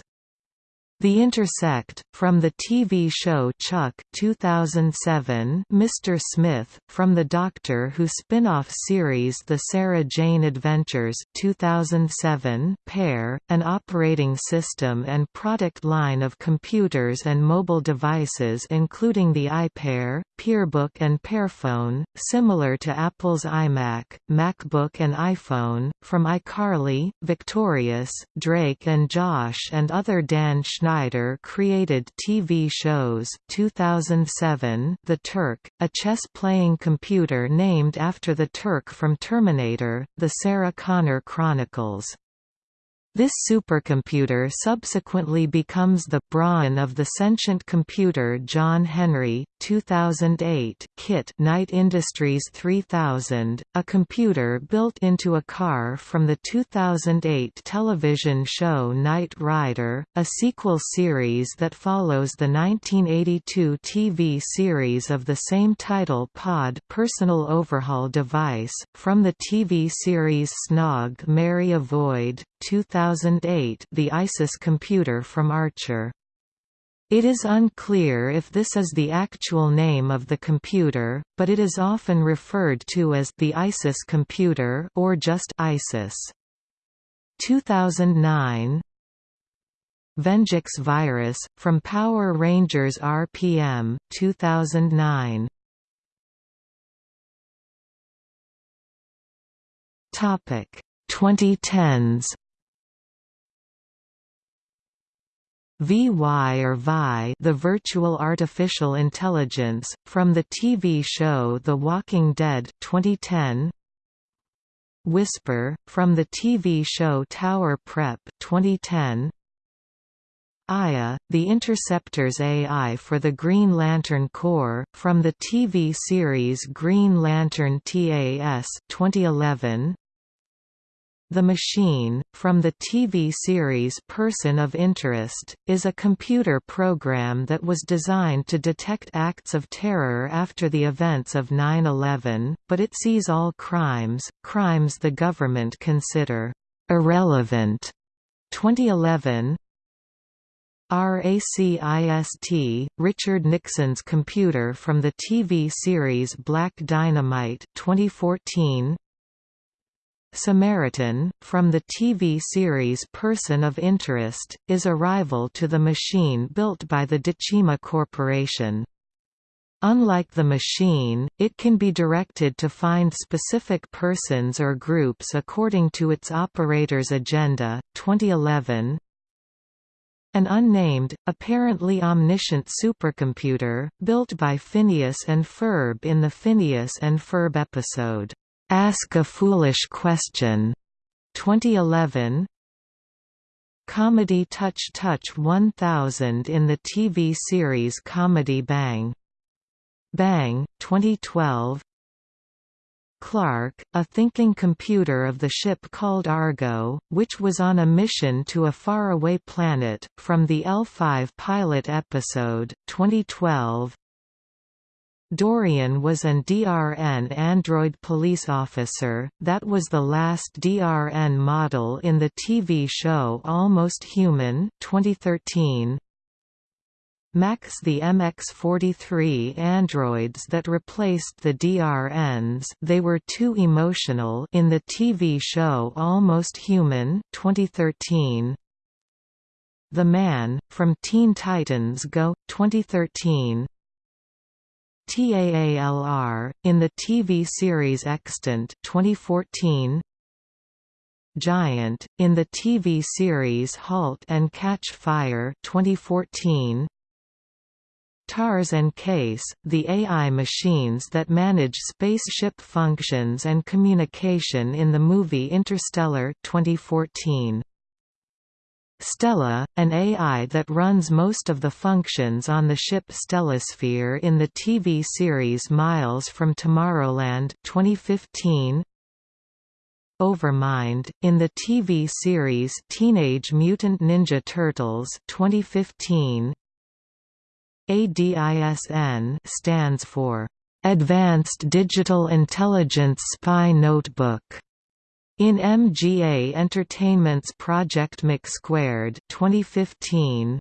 The Intersect, from the TV show Chuck 2007, Mr. Smith, from the Doctor Who spin-off series The Sarah Jane Adventures 2007, Pear, an operating system and product line of computers and mobile devices including the iPear, Pearbook and Pearphone, similar to Apple's iMac, MacBook and iPhone, from iCarly, Victorious, Drake and Josh and other Dan Schneider Schneider created TV shows 2007 The Turk, a chess-playing computer named after the Turk from Terminator, The Sarah Connor Chronicles this supercomputer subsequently becomes the brawn of the sentient computer John Henry, 2008 KITT Knight Industries 3000, a computer built into a car from the 2008 television show Knight Rider, a sequel series that follows the 1982 TV series of the same title Pod personal overhaul device, from the TV series Snog Marry Avoid, 2008 the ISIS computer from Archer. It is unclear if this is the actual name of the computer, but it is often referred to as the ISIS computer or just ISIS. 2009 Venjix virus, from Power Rangers RPM, 2009 Topic 2010s VY or VI the virtual artificial intelligence, from the TV show The Walking Dead 2010, Whisper, from the TV show Tower Prep 2010, Aya, the Interceptor's AI for the Green Lantern Corps, from the TV series Green Lantern TAS 2011, the Machine, from the TV series Person of Interest, is a computer program that was designed to detect acts of terror after the events of 9-11, but it sees all crimes, crimes the government consider irrelevant. 2011 RACIST, Richard Nixon's computer from the TV series Black Dynamite 2014 Samaritan, from the TV series Person of Interest, is a rival to the machine built by the Decima Corporation. Unlike the machine, it can be directed to find specific persons or groups according to its operator's agenda. 2011 An unnamed, apparently omniscient supercomputer, built by Phineas and Ferb in the Phineas and Ferb episode, Ask a Foolish Question. 2011 Comedy Touch Touch 1000 in the TV series Comedy Bang. Bang 2012 Clark, a thinking computer of the ship called Argo, which was on a mission to a faraway planet, from the L5 pilot episode, 2012 Dorian was an DRN android police officer, that was the last DRN model in the TV show Almost Human 2013. Max the MX-43 androids that replaced the DRNs they were too emotional in the TV show Almost Human 2013. The Man, from Teen Titans Go! 2013 TAALR, in the TV series Extant 2014, Giant, in the TV series Halt and Catch Fire 2014, TARS and CASE, the AI machines that manage spaceship functions and communication in the movie Interstellar 2014. Stella, an AI that runs most of the functions on the ship Stellasphere in the TV series Miles from Tomorrowland 2015. Overmind, in the TV series Teenage Mutant Ninja Turtles 2015. ADISN stands for Advanced Digital Intelligence Spy Notebook in MGA Entertainment's Project McSquared 2015,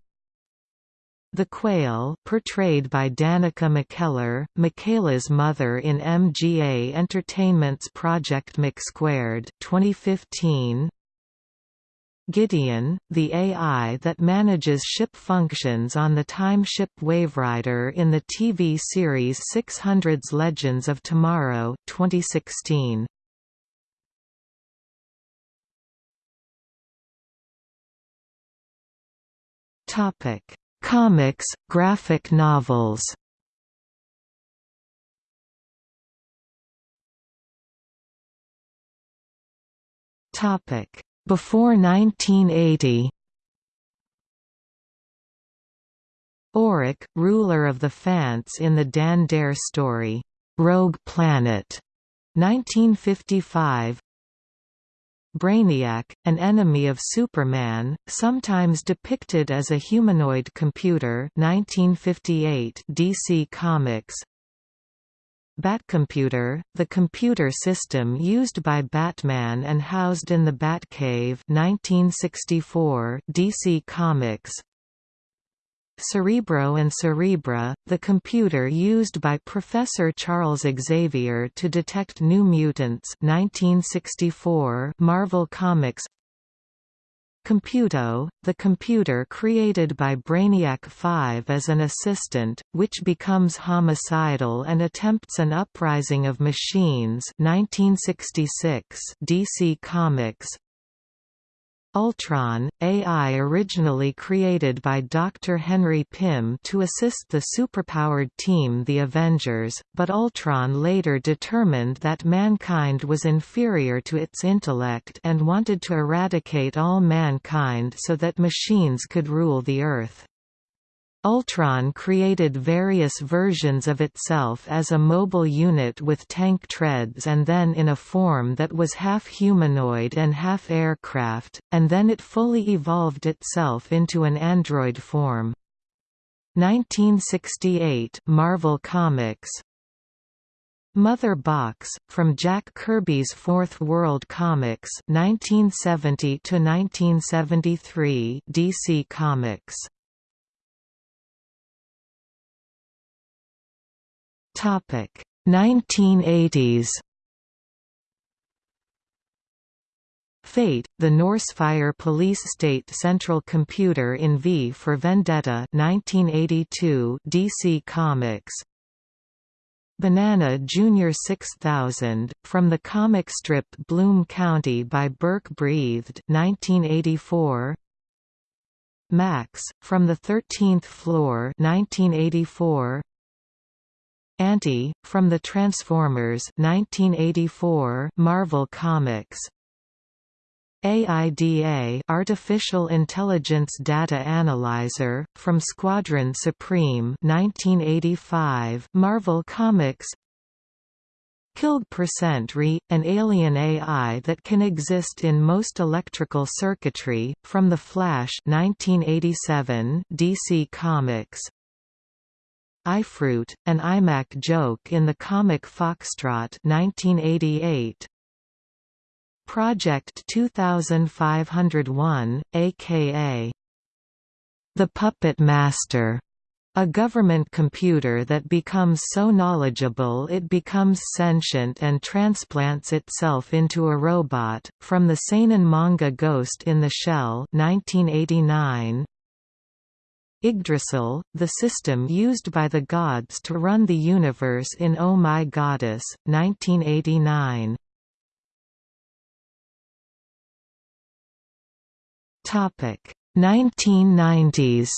the Quail portrayed by Danica McKellar, Michaela's mother in MGA Entertainment's Project McSquared 2015, Gideon, the AI that manages ship functions on the time ship Waverider in the TV series 600's Legends of Tomorrow 2016. Topic: Comics, graphic novels. Topic: Before 1980. Auric, ruler of the Phants in the Dan Dare story, Rogue Planet, 1955 Brainiac, an enemy of Superman, sometimes depicted as a humanoid computer 1958 DC Comics. Batcomputer, the computer system used by Batman and housed in the Batcave 1964 DC Comics Cerebro and Cerebra, the computer used by Professor Charles Xavier to detect new mutants 1964 Marvel Comics. Computo, the computer created by Brainiac 5 as an assistant, which becomes homicidal and attempts an uprising of machines 1966 DC Comics Ultron, AI originally created by Dr. Henry Pym to assist the superpowered team the Avengers, but Ultron later determined that mankind was inferior to its intellect and wanted to eradicate all mankind so that machines could rule the Earth. Ultron created various versions of itself as a mobile unit with tank treads and then in a form that was half humanoid and half aircraft, and then it fully evolved itself into an android form. 1968 Marvel Comics Mother Box, from Jack Kirby's Fourth World Comics 1970 to 1973 DC Comics Topic 1980s Fate, the Norsefire Police State Central Computer in V for Vendetta 1982 DC Comics Banana Jr. 6000, from the comic strip Bloom County by Berke Breathed 1984. Max, from the 13th Floor 1984. Aunty, from the Transformers 1984 Marvel Comics. AIDA Artificial Intelligence Data Analyzer, from Squadron Supreme 1985 Marvel Comics. Killed Percent Re, an alien AI that can exist in most electrical circuitry, from The Flash 1987 DC Comics iFruit, an iMac joke in the comic Foxtrot 1988 Project 2501, aka The Puppet Master, a government computer that becomes so knowledgeable it becomes sentient and transplants itself into a robot, from the seinen manga Ghost in the Shell 1989. Yggdrasil, the system used by the gods to run the universe in Oh My Goddess, 1989. Topic 1990s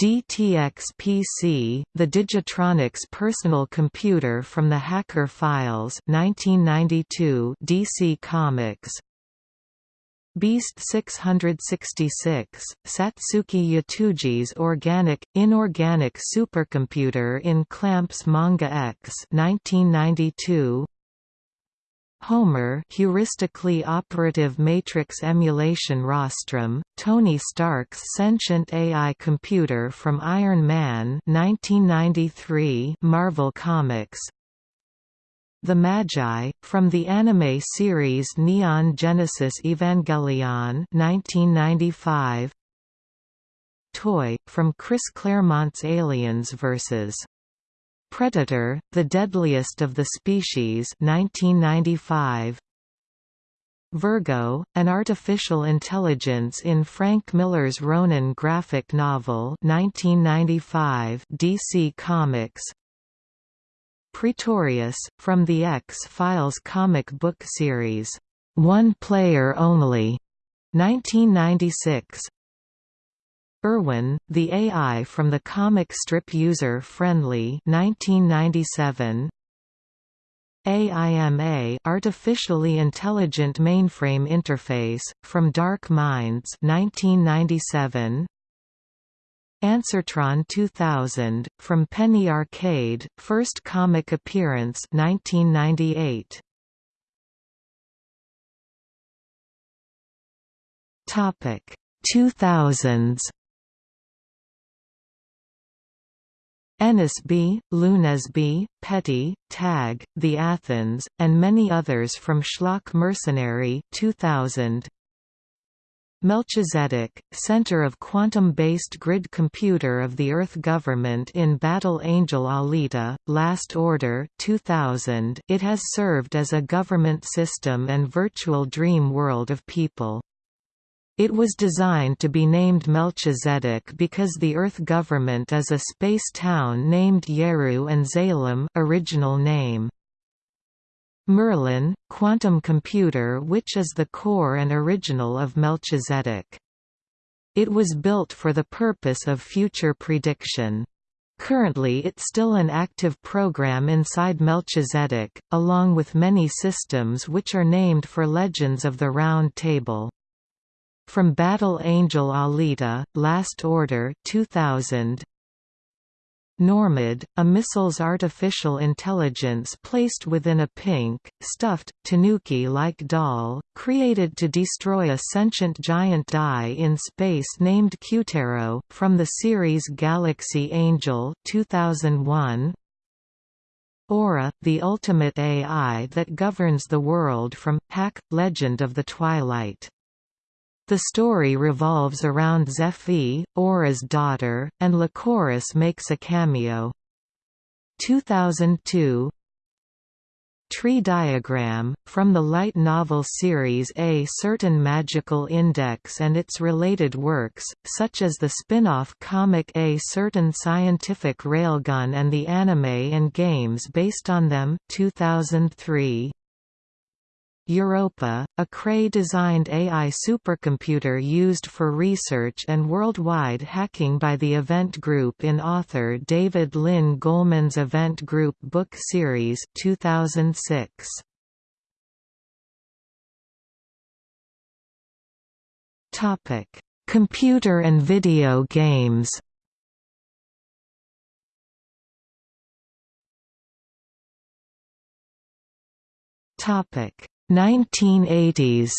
DTX-PC, the Digitronics personal computer from the Hacker Files 1992 DC Comics Beast 666, Satsuki Yatuji's organic, inorganic supercomputer in Clamps Manga X 1992 Homer heuristically operative matrix emulation rostrum, Tony Stark's sentient AI computer from Iron Man 1993 Marvel Comics The Magi, from the anime series Neon Genesis Evangelion 1995 Toy, from Chris Claremont's Aliens vs. Predator, The Deadliest of the Species 1995. Virgo, an artificial intelligence in Frank Miller's Ronin graphic novel 1995 DC Comics Praetorius, from the X-Files comic book series, One Player Only, 1996 Irwin, the AI from the comic strip User Friendly 1997. AIMA Artificially Intelligent Mainframe Interface, from Dark Minds 1997. Answertron 2000, from Penny Arcade, first comic appearance 1998. Topic 2000s Ennesby, Lunesby, Petty, Tag, The Athens, and many others from Schlock Mercenary 2000. Melchizedek, center of quantum-based grid computer of the Earth government in Battle Angel Alita, Last Order 2000. It has served as a government system and virtual dream world of people. It was designed to be named Melchizedek because the Earth government is a space town named Yeru and Zalem original name. Merlin, quantum computer which is the core and original of Melchizedek. It was built for the purpose of future prediction. Currently it's still an active program inside Melchizedek, along with many systems which are named for legends of the Round Table. From Battle Angel Alita, Last Order 2000, Normad, a missile's artificial intelligence placed within a pink, stuffed, tanuki-like doll, created to destroy a sentient giant die in space named Cutero, from the series Galaxy Angel 2001. Aura, the ultimate AI that governs the world from Hack, Legend of the Twilight The story revolves around Zephy, Aura's daughter, and Lycoris makes a cameo. 2002 Tree diagram, from the light novel series A Certain Magical Index and its related works, such as the spin-off comic A Certain Scientific Railgun and the anime and games based on them 2003. Europa, a Cray-designed AI supercomputer used for research and worldwide hacking by the Event Group in author David Lynn Golemon's Event Group book series 2006. Topic: Computer and video games. Topic 1980s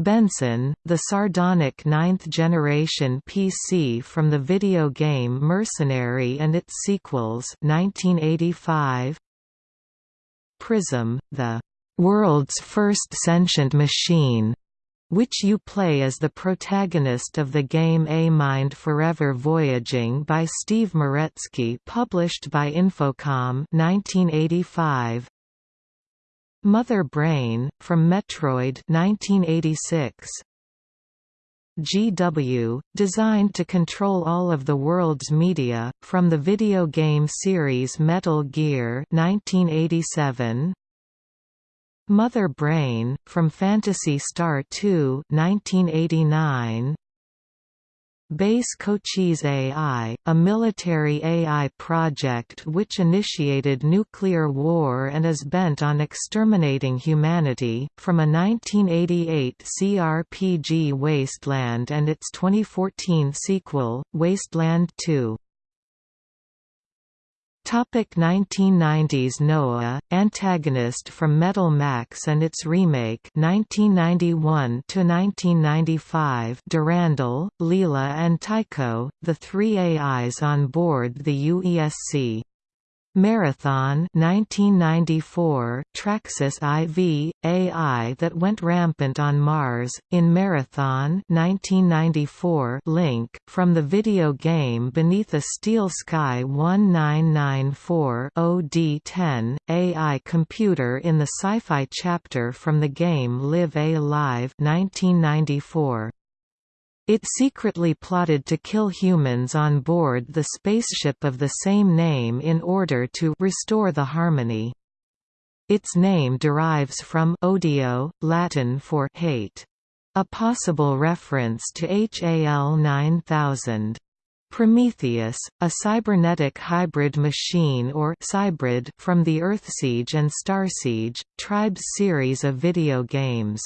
Benson, the sardonic ninth-generation PC from the video game Mercenary and its sequels 1985. Prism, the "...world's first sentient machine", which you play as the protagonist of the game A Mind Forever Voyaging by Steve Meretzky published by Infocom 1985. Mother Brain, from Metroid 1986. GW, designed to control all of the world's media, from the video game series Metal Gear 1987. Mother Brain, from Phantasy Star 2 1989. Base Cochise AI, a military AI project which initiated nuclear war and is bent on exterminating humanity, from a 1988 CRPG Wasteland and its 2014 sequel, Wasteland 2. Topic 1990s Noah, antagonist from Metal Max and its remake 1991 to 1995 Durandal, Leela and Tycho, the three AIs on board the UESC. Marathon 1994, Traxus IV, AI that went rampant on Mars, in Marathon 1994 LINC, from the video game Beneath a Steel Sky 1994 OD10, AI computer in the sci-fi chapter from the game Live A Live 1994. It secretly plotted to kill humans on board the spaceship of the same name in order to restore the harmony. Its name derives from odio, Latin for hate. A possible reference to HAL 9000. Prometheus, a cybernetic hybrid machine or cybrid from the Earthsiege and Starsiege, Tribes series of video games.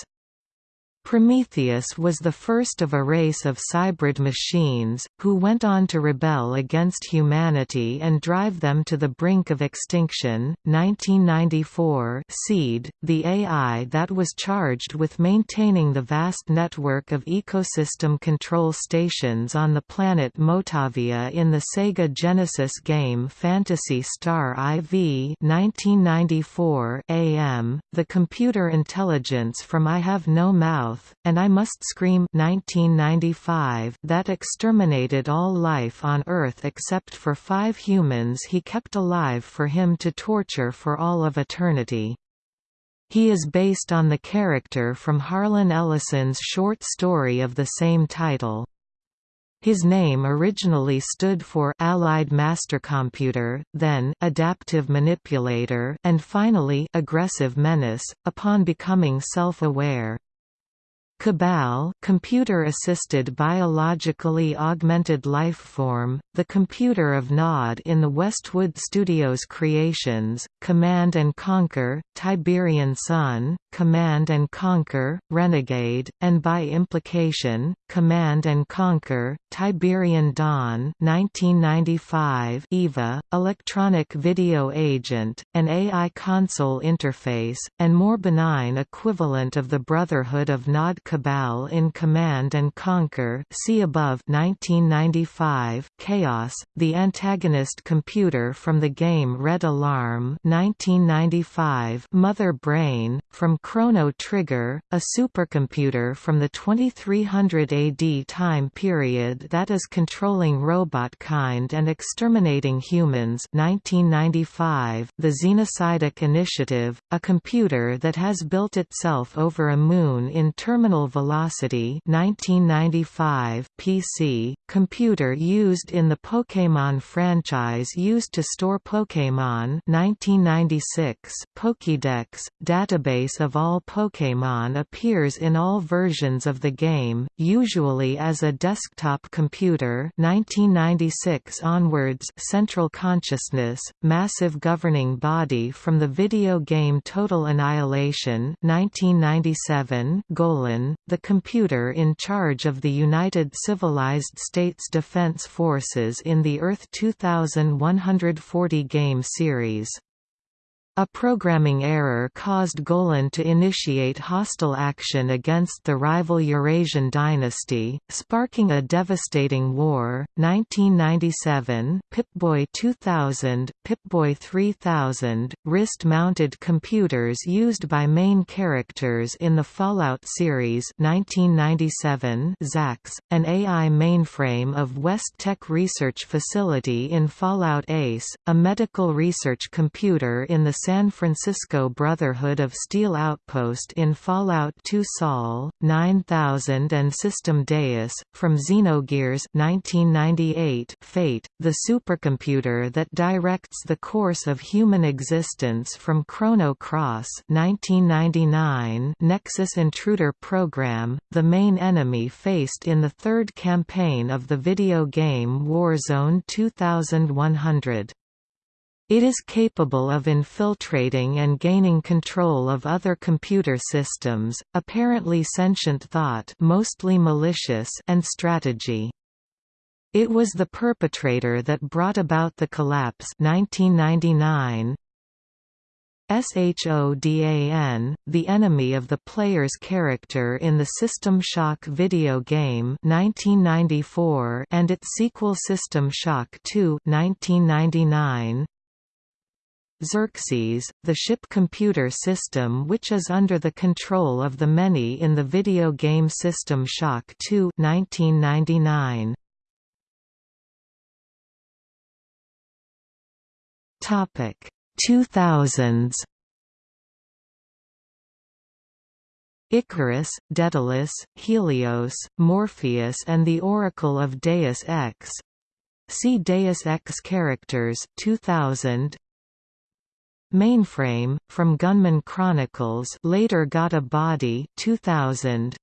Prometheus was the first of a race of cybrid machines, who went on to rebel against humanity and drive them to the brink of extinction. 1994 Seed, the AI that was charged with maintaining the vast network of ecosystem control stations on the planet Motavia in the Sega Genesis game Phantasy Star IV 1994 AM, the computer intelligence from I Have No Mouth South, and I Must Scream 1995 that exterminated all life on Earth except for five humans he kept alive for him to torture for all of eternity. He is based on the character from Harlan Ellison's short story of the same title. His name originally stood for Allied Mastercomputer, then Adaptive Manipulator, and finally Aggressive Menace. Upon becoming self-aware, Cabal computer-assisted biologically augmented life form, the computer of Nod in the Westwood Studios creations, Command & Conquer, Tiberian Sun, Command & Conquer, Renegade, and by implication, Command & Conquer, Tiberian Dawn 1995 EVA, Electronic Video Agent, an AI console interface, and more benign equivalent of the Brotherhood of Nod Cabal in Command & Conquer see above 1995 Chaos, the antagonist computer from the game Red Alarm 1995 Mother Brain, from Chrono Trigger, a supercomputer from the 2300 AD time period that is controlling robot kind and exterminating humans. 1995, The Xenocytic Initiative, a computer that has built itself over a moon in terminal velocity. 1995, PC, computer used in the Pokémon franchise used to store Pokémon. 1996, Pokédex, database of all Pokémon appears in all versions of the game, usually as a desktop computer 1996 onwards Central Consciousness, massive governing body from the video game Total Annihilation 1997 Golan, the computer in charge of the United Civilized States Defense Forces in the Earth 2140 game series. A programming error caused Golan to initiate hostile action against the rival Eurasian dynasty, sparking a devastating war. 1997 Pip-Boy 2000, Pip-Boy 3000, wrist-mounted computers used by main characters in the Fallout series 1997 ZAX, an AI mainframe of West Tek Research Facility in Fallout Ace, a medical research computer in the San Francisco Brotherhood of Steel outpost in Fallout 2 Sol, 9000 and System Deus, from Xenogears 1998 Fate, the supercomputer that directs the course of human existence from Chrono Cross 1999 Nexus Intruder Program, the main enemy faced in the third campaign of the video game Warzone 2100. It is capable of infiltrating and gaining control of other computer systems, apparently sentient thought mostly malicious and strategy. It was the perpetrator that brought about the collapse 1999. SHODAN, the enemy of the player's character in the System Shock video game 1994 and its sequel System Shock 2 1999. Xerxes, the ship computer system which is under the control of the many in the video game System Shock 2 1999. Topic 2000s Icarus, Daedalus, Helios, Morpheus and the Oracle of Deus Ex See Deus Ex Characters 2000 Mainframe, from Gunman Chronicles later got a body 2000.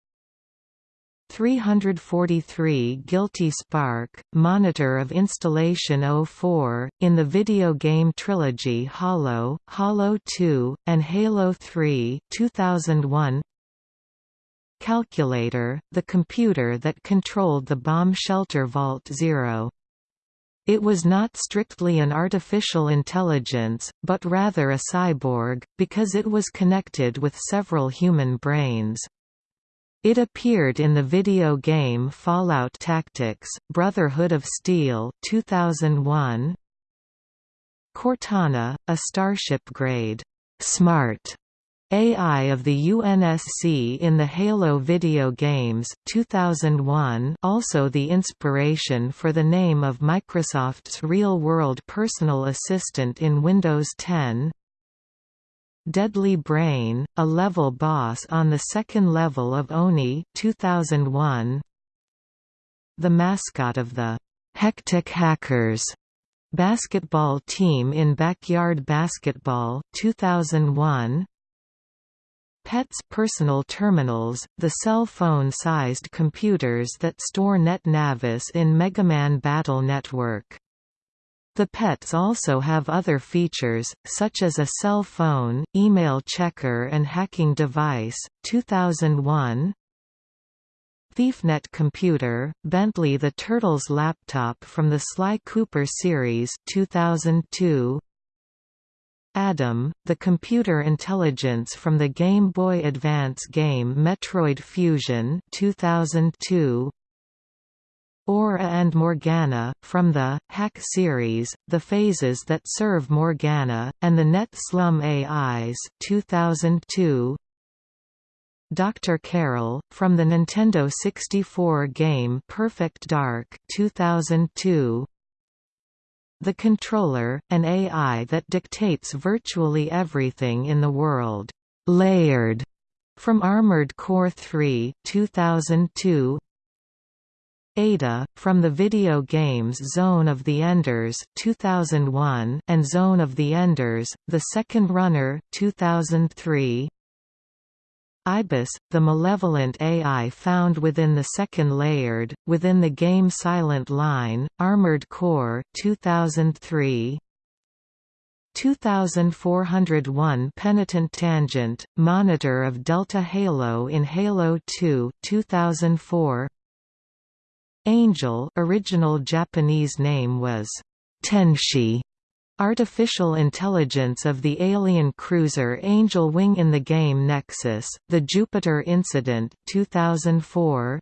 343 Guilty Spark, Monitor of Installation 04, in the video game trilogy Halo, Halo 2, and Halo 3 2001. Calculator, the computer that controlled the bomb shelter Vault Zero. It was not strictly an artificial intelligence, but rather a cyborg, because it was connected with several human brains. It appeared in the video game Fallout Tactics, Brotherhood of Steel 2001. Cortana, a Starship-grade, smart AI of the UNSC in the Halo video games 2001 also the inspiration for the name of Microsoft's real-world personal assistant in Windows 10 Deadly Brain, a level boss on the second level of ONI 2001 The mascot of the Hectic Hackers basketball team in Backyard Basketball 2001 PET's personal terminals, the cell phone-sized computers that store NetNavis in Megaman Battle Network. The PETs also have other features, such as a cell phone, email checker and hacking device. 2001 ThiefNet Computer, Bentley the Turtles laptop from the Sly Cooper series 2002 Adam, the computer intelligence from the Game Boy Advance game Metroid Fusion 2002. Aura and Morgana, from the Hack series, the phases that serve Morgana, and the Net Slum AIs 2002. Dr. Caroll, from the Nintendo 64 game Perfect Dark 2002. The Controller, an AI that dictates virtually everything in the world. Layered, from Armored Core 3 2002. Ada, from the video games Zone of the Enders 2001 and Zone of the Enders, The Second Runner 2003. Ibis, the malevolent AI found within the second layered, within the game Silent Line, Armored Core 2003. 2401 Penitent Tangent, Monitor of Delta Halo in Halo 2 2004. Angel original Japanese name was Tenshi Artificial intelligence of the alien cruiser Angel Wing in the game Nexus, The Jupiter Incident 2004.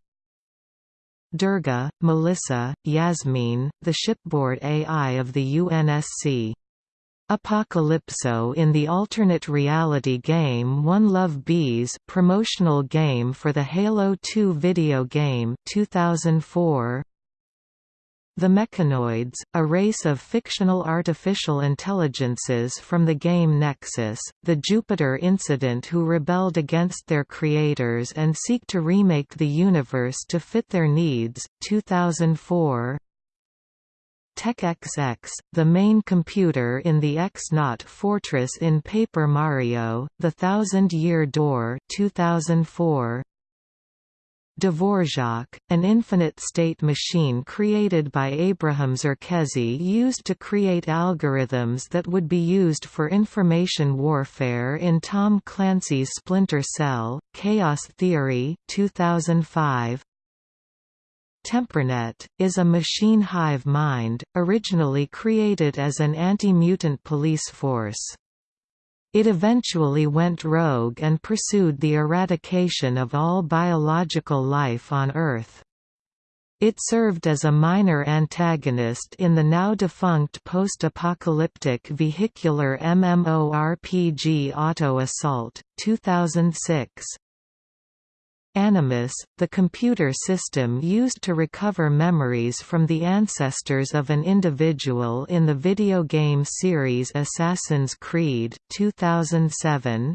Durga, Melissa, Yasmin, the shipboard AI of the UNSC. Apocalypso in the alternate reality game One Love Bees promotional game for the Halo 2 video game 2004. The Mechanoids, a race of fictional artificial intelligences from the game Nexus, the Jupiter Incident who rebelled against their creators and seek to remake the universe to fit their needs, 2004 TechXX, the main computer in the X-Naut Fortress in Paper Mario, The Thousand Year Door 2004 Dvorak, an infinite-state machine created by Abraham Zerkezi used to create algorithms that would be used for information warfare in Tom Clancy's Splinter Cell, Chaos Theory 2005. Tempernet, is a machine hive mind, originally created as an anti-mutant police force. It eventually went rogue and pursued the eradication of all biological life on Earth. It served as a minor antagonist in the now-defunct post-apocalyptic vehicular MMORPG Auto Assault, 2006. Animus, the computer system used to recover memories from the ancestors of an individual in the video game series Assassin's Creed 2007.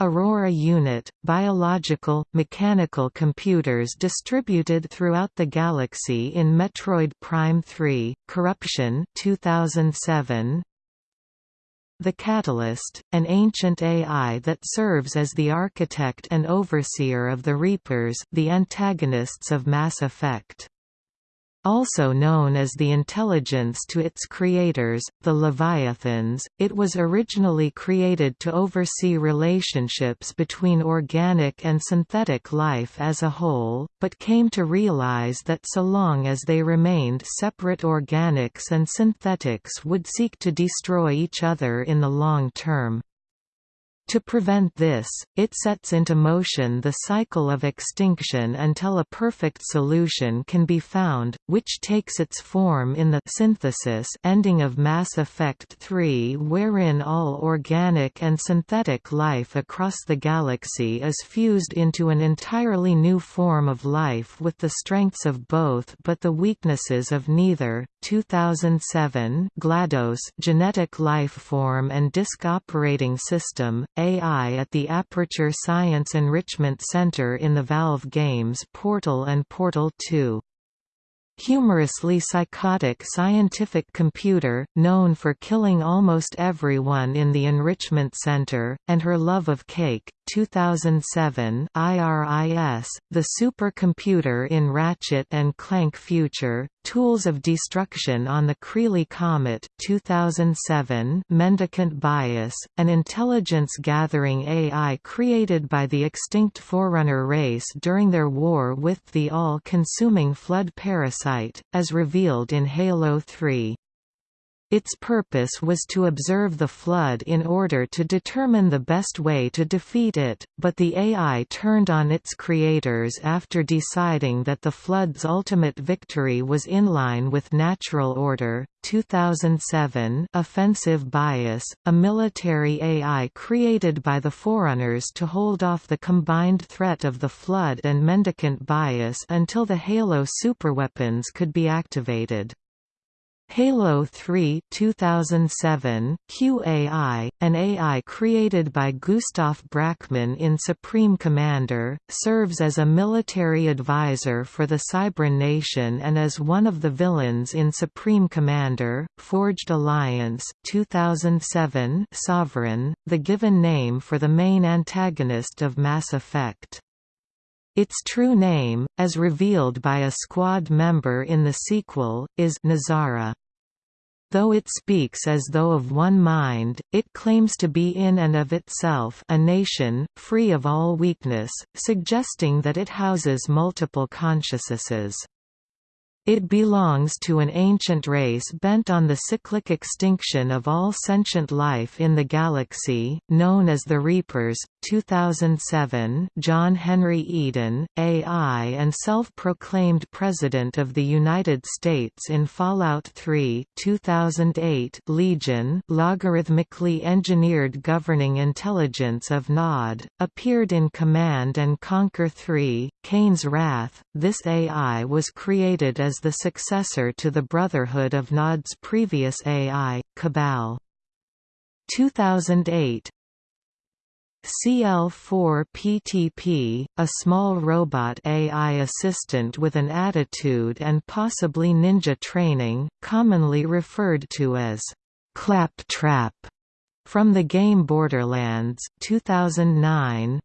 Aurora Unit, biological, mechanical computers distributed throughout the galaxy in Metroid Prime 3, Corruption 2007. The Catalyst, an ancient AI that serves as the architect and overseer of the Reapers the antagonists of Mass Effect. Also known as the intelligence to its creators, the Leviathans, it was originally created to oversee relationships between organic and synthetic life as a whole, but came to realize that so long as they remained separate organics and synthetics would seek to destroy each other in the long term. To prevent this, it sets into motion the cycle of extinction until a perfect solution can be found, which takes its form in the synthesis ending of Mass Effect 3 wherein all organic and synthetic life across the galaxy is fused into an entirely new form of life with the strengths of both but the weaknesses of neither. 2007 GLaDOS Genetic Life Form and Disk Operating System AI at the Aperture Science Enrichment Center in the Valve games Portal and Portal 2 humorously psychotic scientific computer, known for killing almost everyone in the Enrichment Center, and her love of cake. 2007 IRIS, the supercomputer in Ratchet and Clank Future, Tools of Destruction on the Kreeli Comet 2007 Mendicant Bias, an intelligence-gathering AI created by the extinct Forerunner race during their war with the all-consuming Flood parasite, as revealed in Halo 3. Its purpose was to observe the flood in order to determine the best way to defeat it, but the AI turned on its creators after deciding that the flood's ultimate victory was in line with natural order. 2007 Offensive Bias, a military AI created by the Forerunners to hold off the combined threat of the Flood and Mendicant Bias until the Halo superweapons could be activated. Halo 3 2007, QAI, an AI created by Gustaf Brackman in Supreme Commander, serves as a military advisor for the Cybran Nation and as one of the villains in Supreme Commander, Forged Alliance 2007 Sovereign, the given name for the main antagonist of Mass Effect. Its true name, as revealed by a squad member in the sequel, is Nazara. Though it speaks as though of one mind, it claims to be in and of itself a nation, free of all weakness, suggesting that it houses multiple consciousnesses. It belongs to an ancient race bent on the cyclic extinction of all sentient life in the galaxy, known as the Reapers. 2007 John Henry Eden, AI and self-proclaimed President of the United States in Fallout 3 2008 Legion logarithmically engineered governing intelligence of Nod, appeared in Command & Conquer 3, Kane's Wrath. This AI was created as the successor to the Brotherhood of Nod's previous AI, Cabal. 2008 CL4P-TP, a small robot AI assistant with an attitude and possibly ninja training, commonly referred to as Claptrap, from the game Borderlands 2009,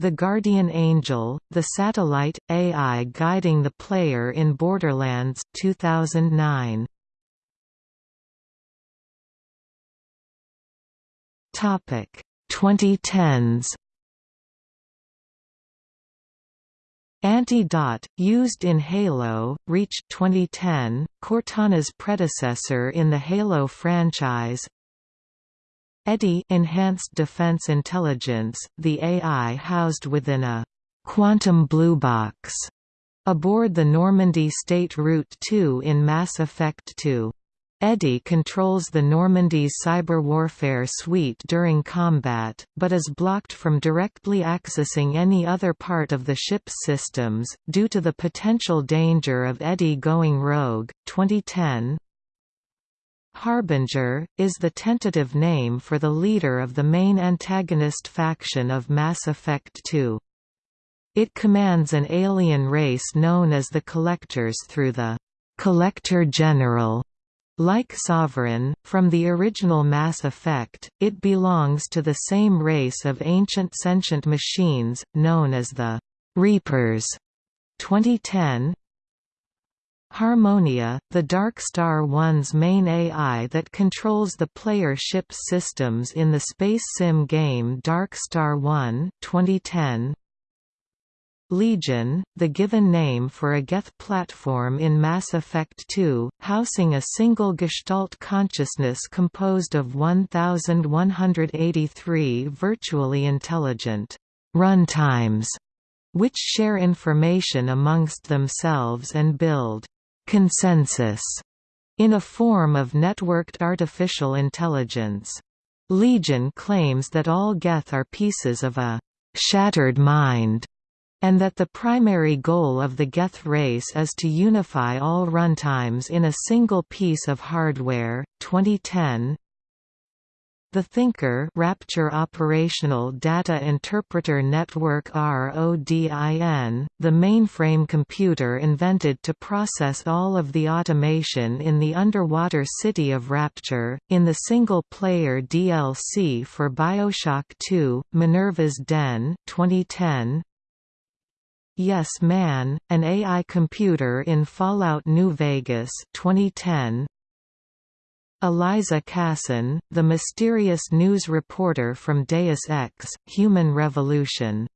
the Guardian Angel, the satellite, AI guiding the player in Borderlands 2009. Topic 2010s Auntie Dot, used in Halo, Reach 2010, Cortana's predecessor in the Halo franchise EDI Enhanced Defense Intelligence, the AI housed within a «quantum blue box» aboard the Normandy State Route 2 in Mass Effect 2. EDI controls the Normandy's cyber warfare suite during combat, but is blocked from directly accessing any other part of the ship's systems, due to the potential danger of EDI going rogue. 2010 Harbinger, is the tentative name for the leader of the main antagonist faction of Mass Effect 2. It commands an alien race known as the Collectors through the «Collector General». Like Sovereign, from the original Mass Effect, it belongs to the same race of ancient sentient machines, known as the «Reapers». 2010 Harmonia, the Dark Star One's main AI that controls the player ship's systems in the space sim game Dark Star One 2010. Legion, the given name for a Geth platform in Mass Effect 2, housing a single Gestalt consciousness composed of 1183 virtually intelligent runtimes, which share information amongst themselves and build consensus in a form of networked artificial intelligence. Legion claims that all Geth are pieces of a shattered mind, and that the primary goal of the Geth race is to unify all runtimes in a single piece of hardware. 2010 the Thinker Rapture Operational Data Interpreter Network RODIN, the mainframe computer invented to process all of the automation in the underwater city of Rapture, in the single-player DLC for Bioshock 2, Minerva's Den 2010, Yes Man, an AI computer in Fallout New Vegas 2010, Eliza Cassan, the mysterious news reporter from Deus Ex, Human Revolution.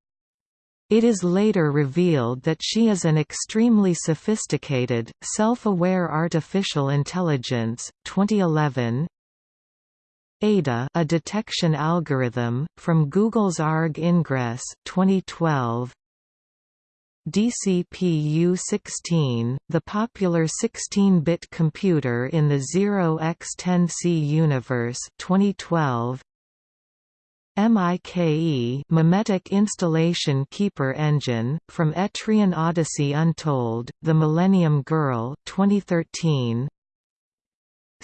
It is later revealed that she is an extremely sophisticated, self-aware artificial intelligence. 2011 ADA a detection algorithm, from Google's ARG Ingress 2012. DCPU-16, the popular 16-bit computer in the 0x10C universe 2012. MIKE Mimetic Installation Keeper Engine, from Etrian Odyssey Untold, The Millennium Girl 2013.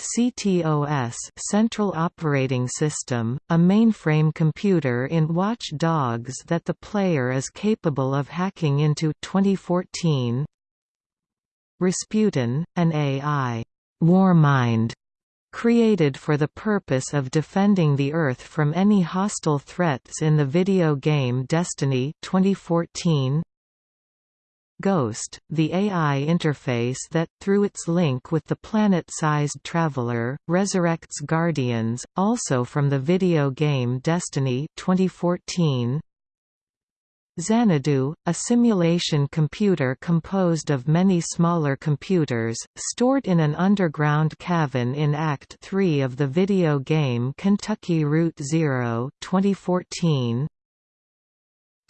CTOS Central Operating System, a mainframe computer in Watch Dogs that the player is capable of hacking into 2014. Rasputin, an AI Warmind created for the purpose of defending the Earth from any hostile threats in the video game Destiny 2014. Ghost, the AI interface that, through its link with the planet-sized Traveler, resurrects Guardians, also from the video game Destiny 2014. Xanadu, a simulation computer composed of many smaller computers, stored in an underground cavern in Act 3 of the video game Kentucky Route Zero 2014.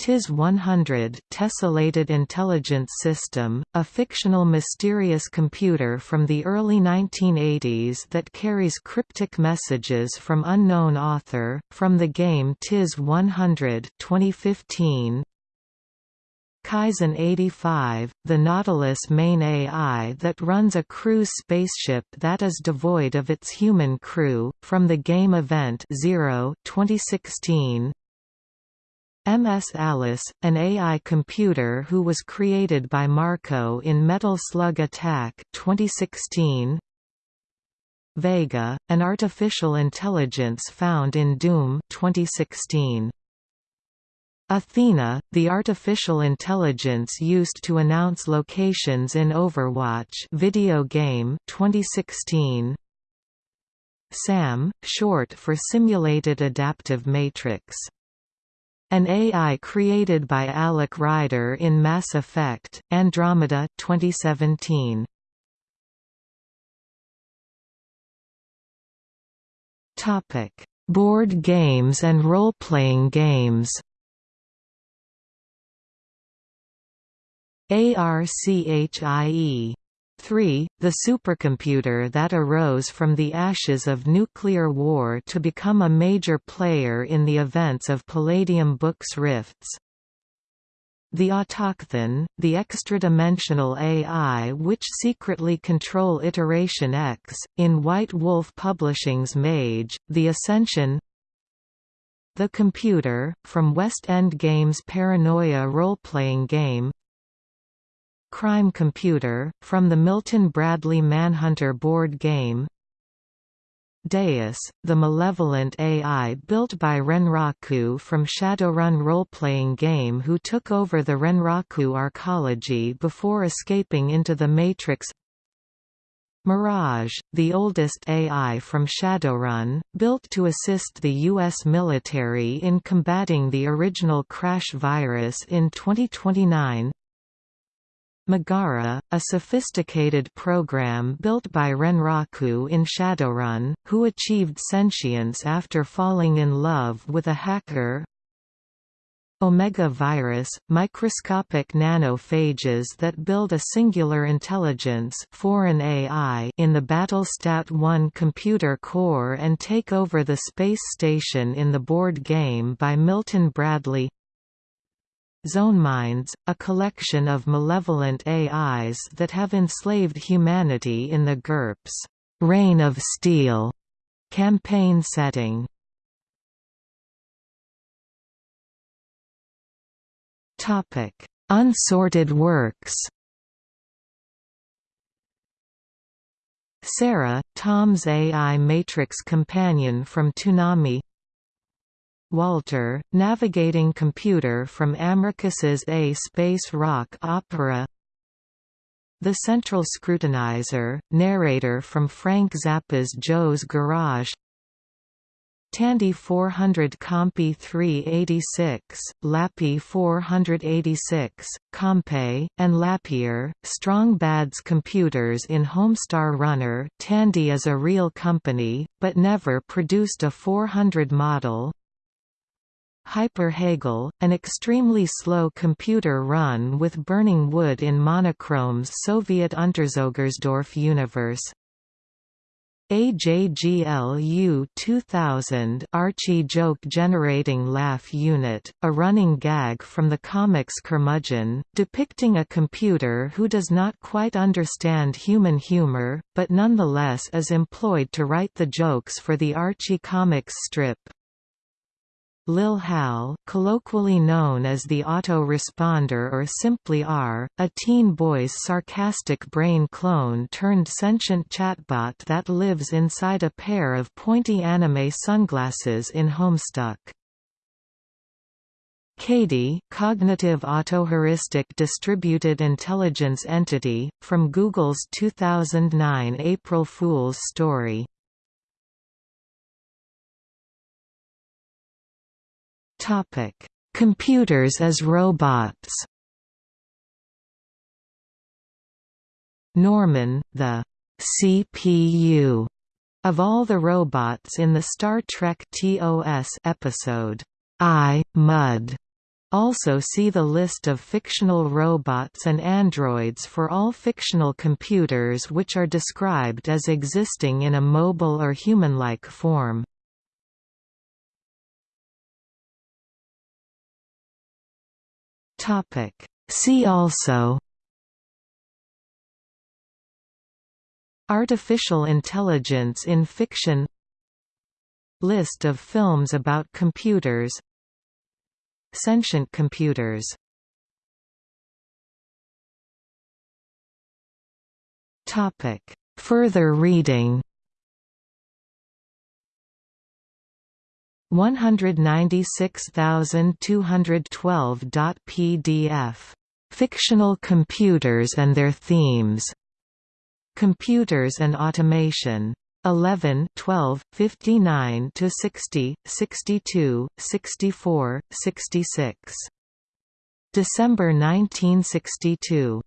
TIS 100 Tessellated Intelligence System, a fictional mysterious computer from the early 1980s that carries cryptic messages from unknown author, from the game TIS 100 2015. Kaizen 85, the Nautilus main AI that runs a cruise spaceship that is devoid of its human crew, from the game event Zero 2016. MS Alice, an AI computer who was created by Marco in Metal Slug Attack 2016. Vega, an artificial intelligence found in Doom 2016. Athena, the artificial intelligence used to announce locations in Overwatch video game 2016. SAM, short for Simulated Adaptive Matrix. An AI created by Alec Ryder in Mass Effect, Andromeda 2017. Board games and role-playing games ARCHIE 3, the supercomputer that arose from the ashes of nuclear war to become a major player in the events of Palladium Books Rifts. The Autochthon, the extra-dimensional AI which secretly control Iteration X, in White Wolf Publishing's Mage, The Ascension The Computer, from West End Games' Paranoia role-playing game Crime Computer, from the Milton Bradley Manhunter board game Deus, the malevolent AI built by Renraku from Shadowrun role-playing game who took over the Renraku arcology before escaping into the Matrix Mirage, the oldest AI from Shadowrun, built to assist the U.S. military in combating the original Crash virus in 2029 Megara, a sophisticated program built by Renraku in Shadowrun, who achieved sentience after falling in love with a hacker. Omega virus, microscopic nanophages that build a singular intelligence foreign AI in the Battlestar 1 computer core and take over the space station in the board game by Milton Bradley Zoneminds, a collection of malevolent AIs that have enslaved humanity in the GURPS Reign of Steel campaign setting. Topic: Unsorted works. Sarah, Tom's AI Matrix companion from Toonami Walter, navigating computer from Amicus's A Space Rock opera. The Central Scrutinizer, narrator from Frank Zappa's Joe's Garage. Tandy 400 Compi 386, Lappy 486, Compay, and Lapierre, Bads computers in Homestar Runner. Tandy is a real company, but never produced a 400 model, Hyper Hegel, an extremely slow computer run with burning wood in Monochrom's Soviet Unterzoegersdorf universe, AJGLU 2000 Archie joke generating laugh unit, a running gag from the comics Curmudgeon, depicting a computer who does not quite understand human humor, but nonetheless is employed to write the jokes for the Archie comics strip. Lil Hal, colloquially known as the auto-responder or simply R, a teen boy's sarcastic brain clone turned sentient chatbot that lives inside a pair of pointy anime sunglasses in Homestuck. CADIE cognitive autoheuristic distributed intelligence entity, from Google's 2009 April Fool's story Topic: Computers as robots. Norman, the CPU of all the robots in the Star Trek TOS episode I, Mud. Also see the list of fictional robots and androids for all fictional computers which are described as existing in a mobile or human-like form. Topic. See also Artificial intelligence in fiction List of films about computers Sentient computers Topic. Further reading 196,212.pdf. Fictional computers and their themes. Computers and Automation. 11 12, 59 to 60, 62, 64, 66. December 1962.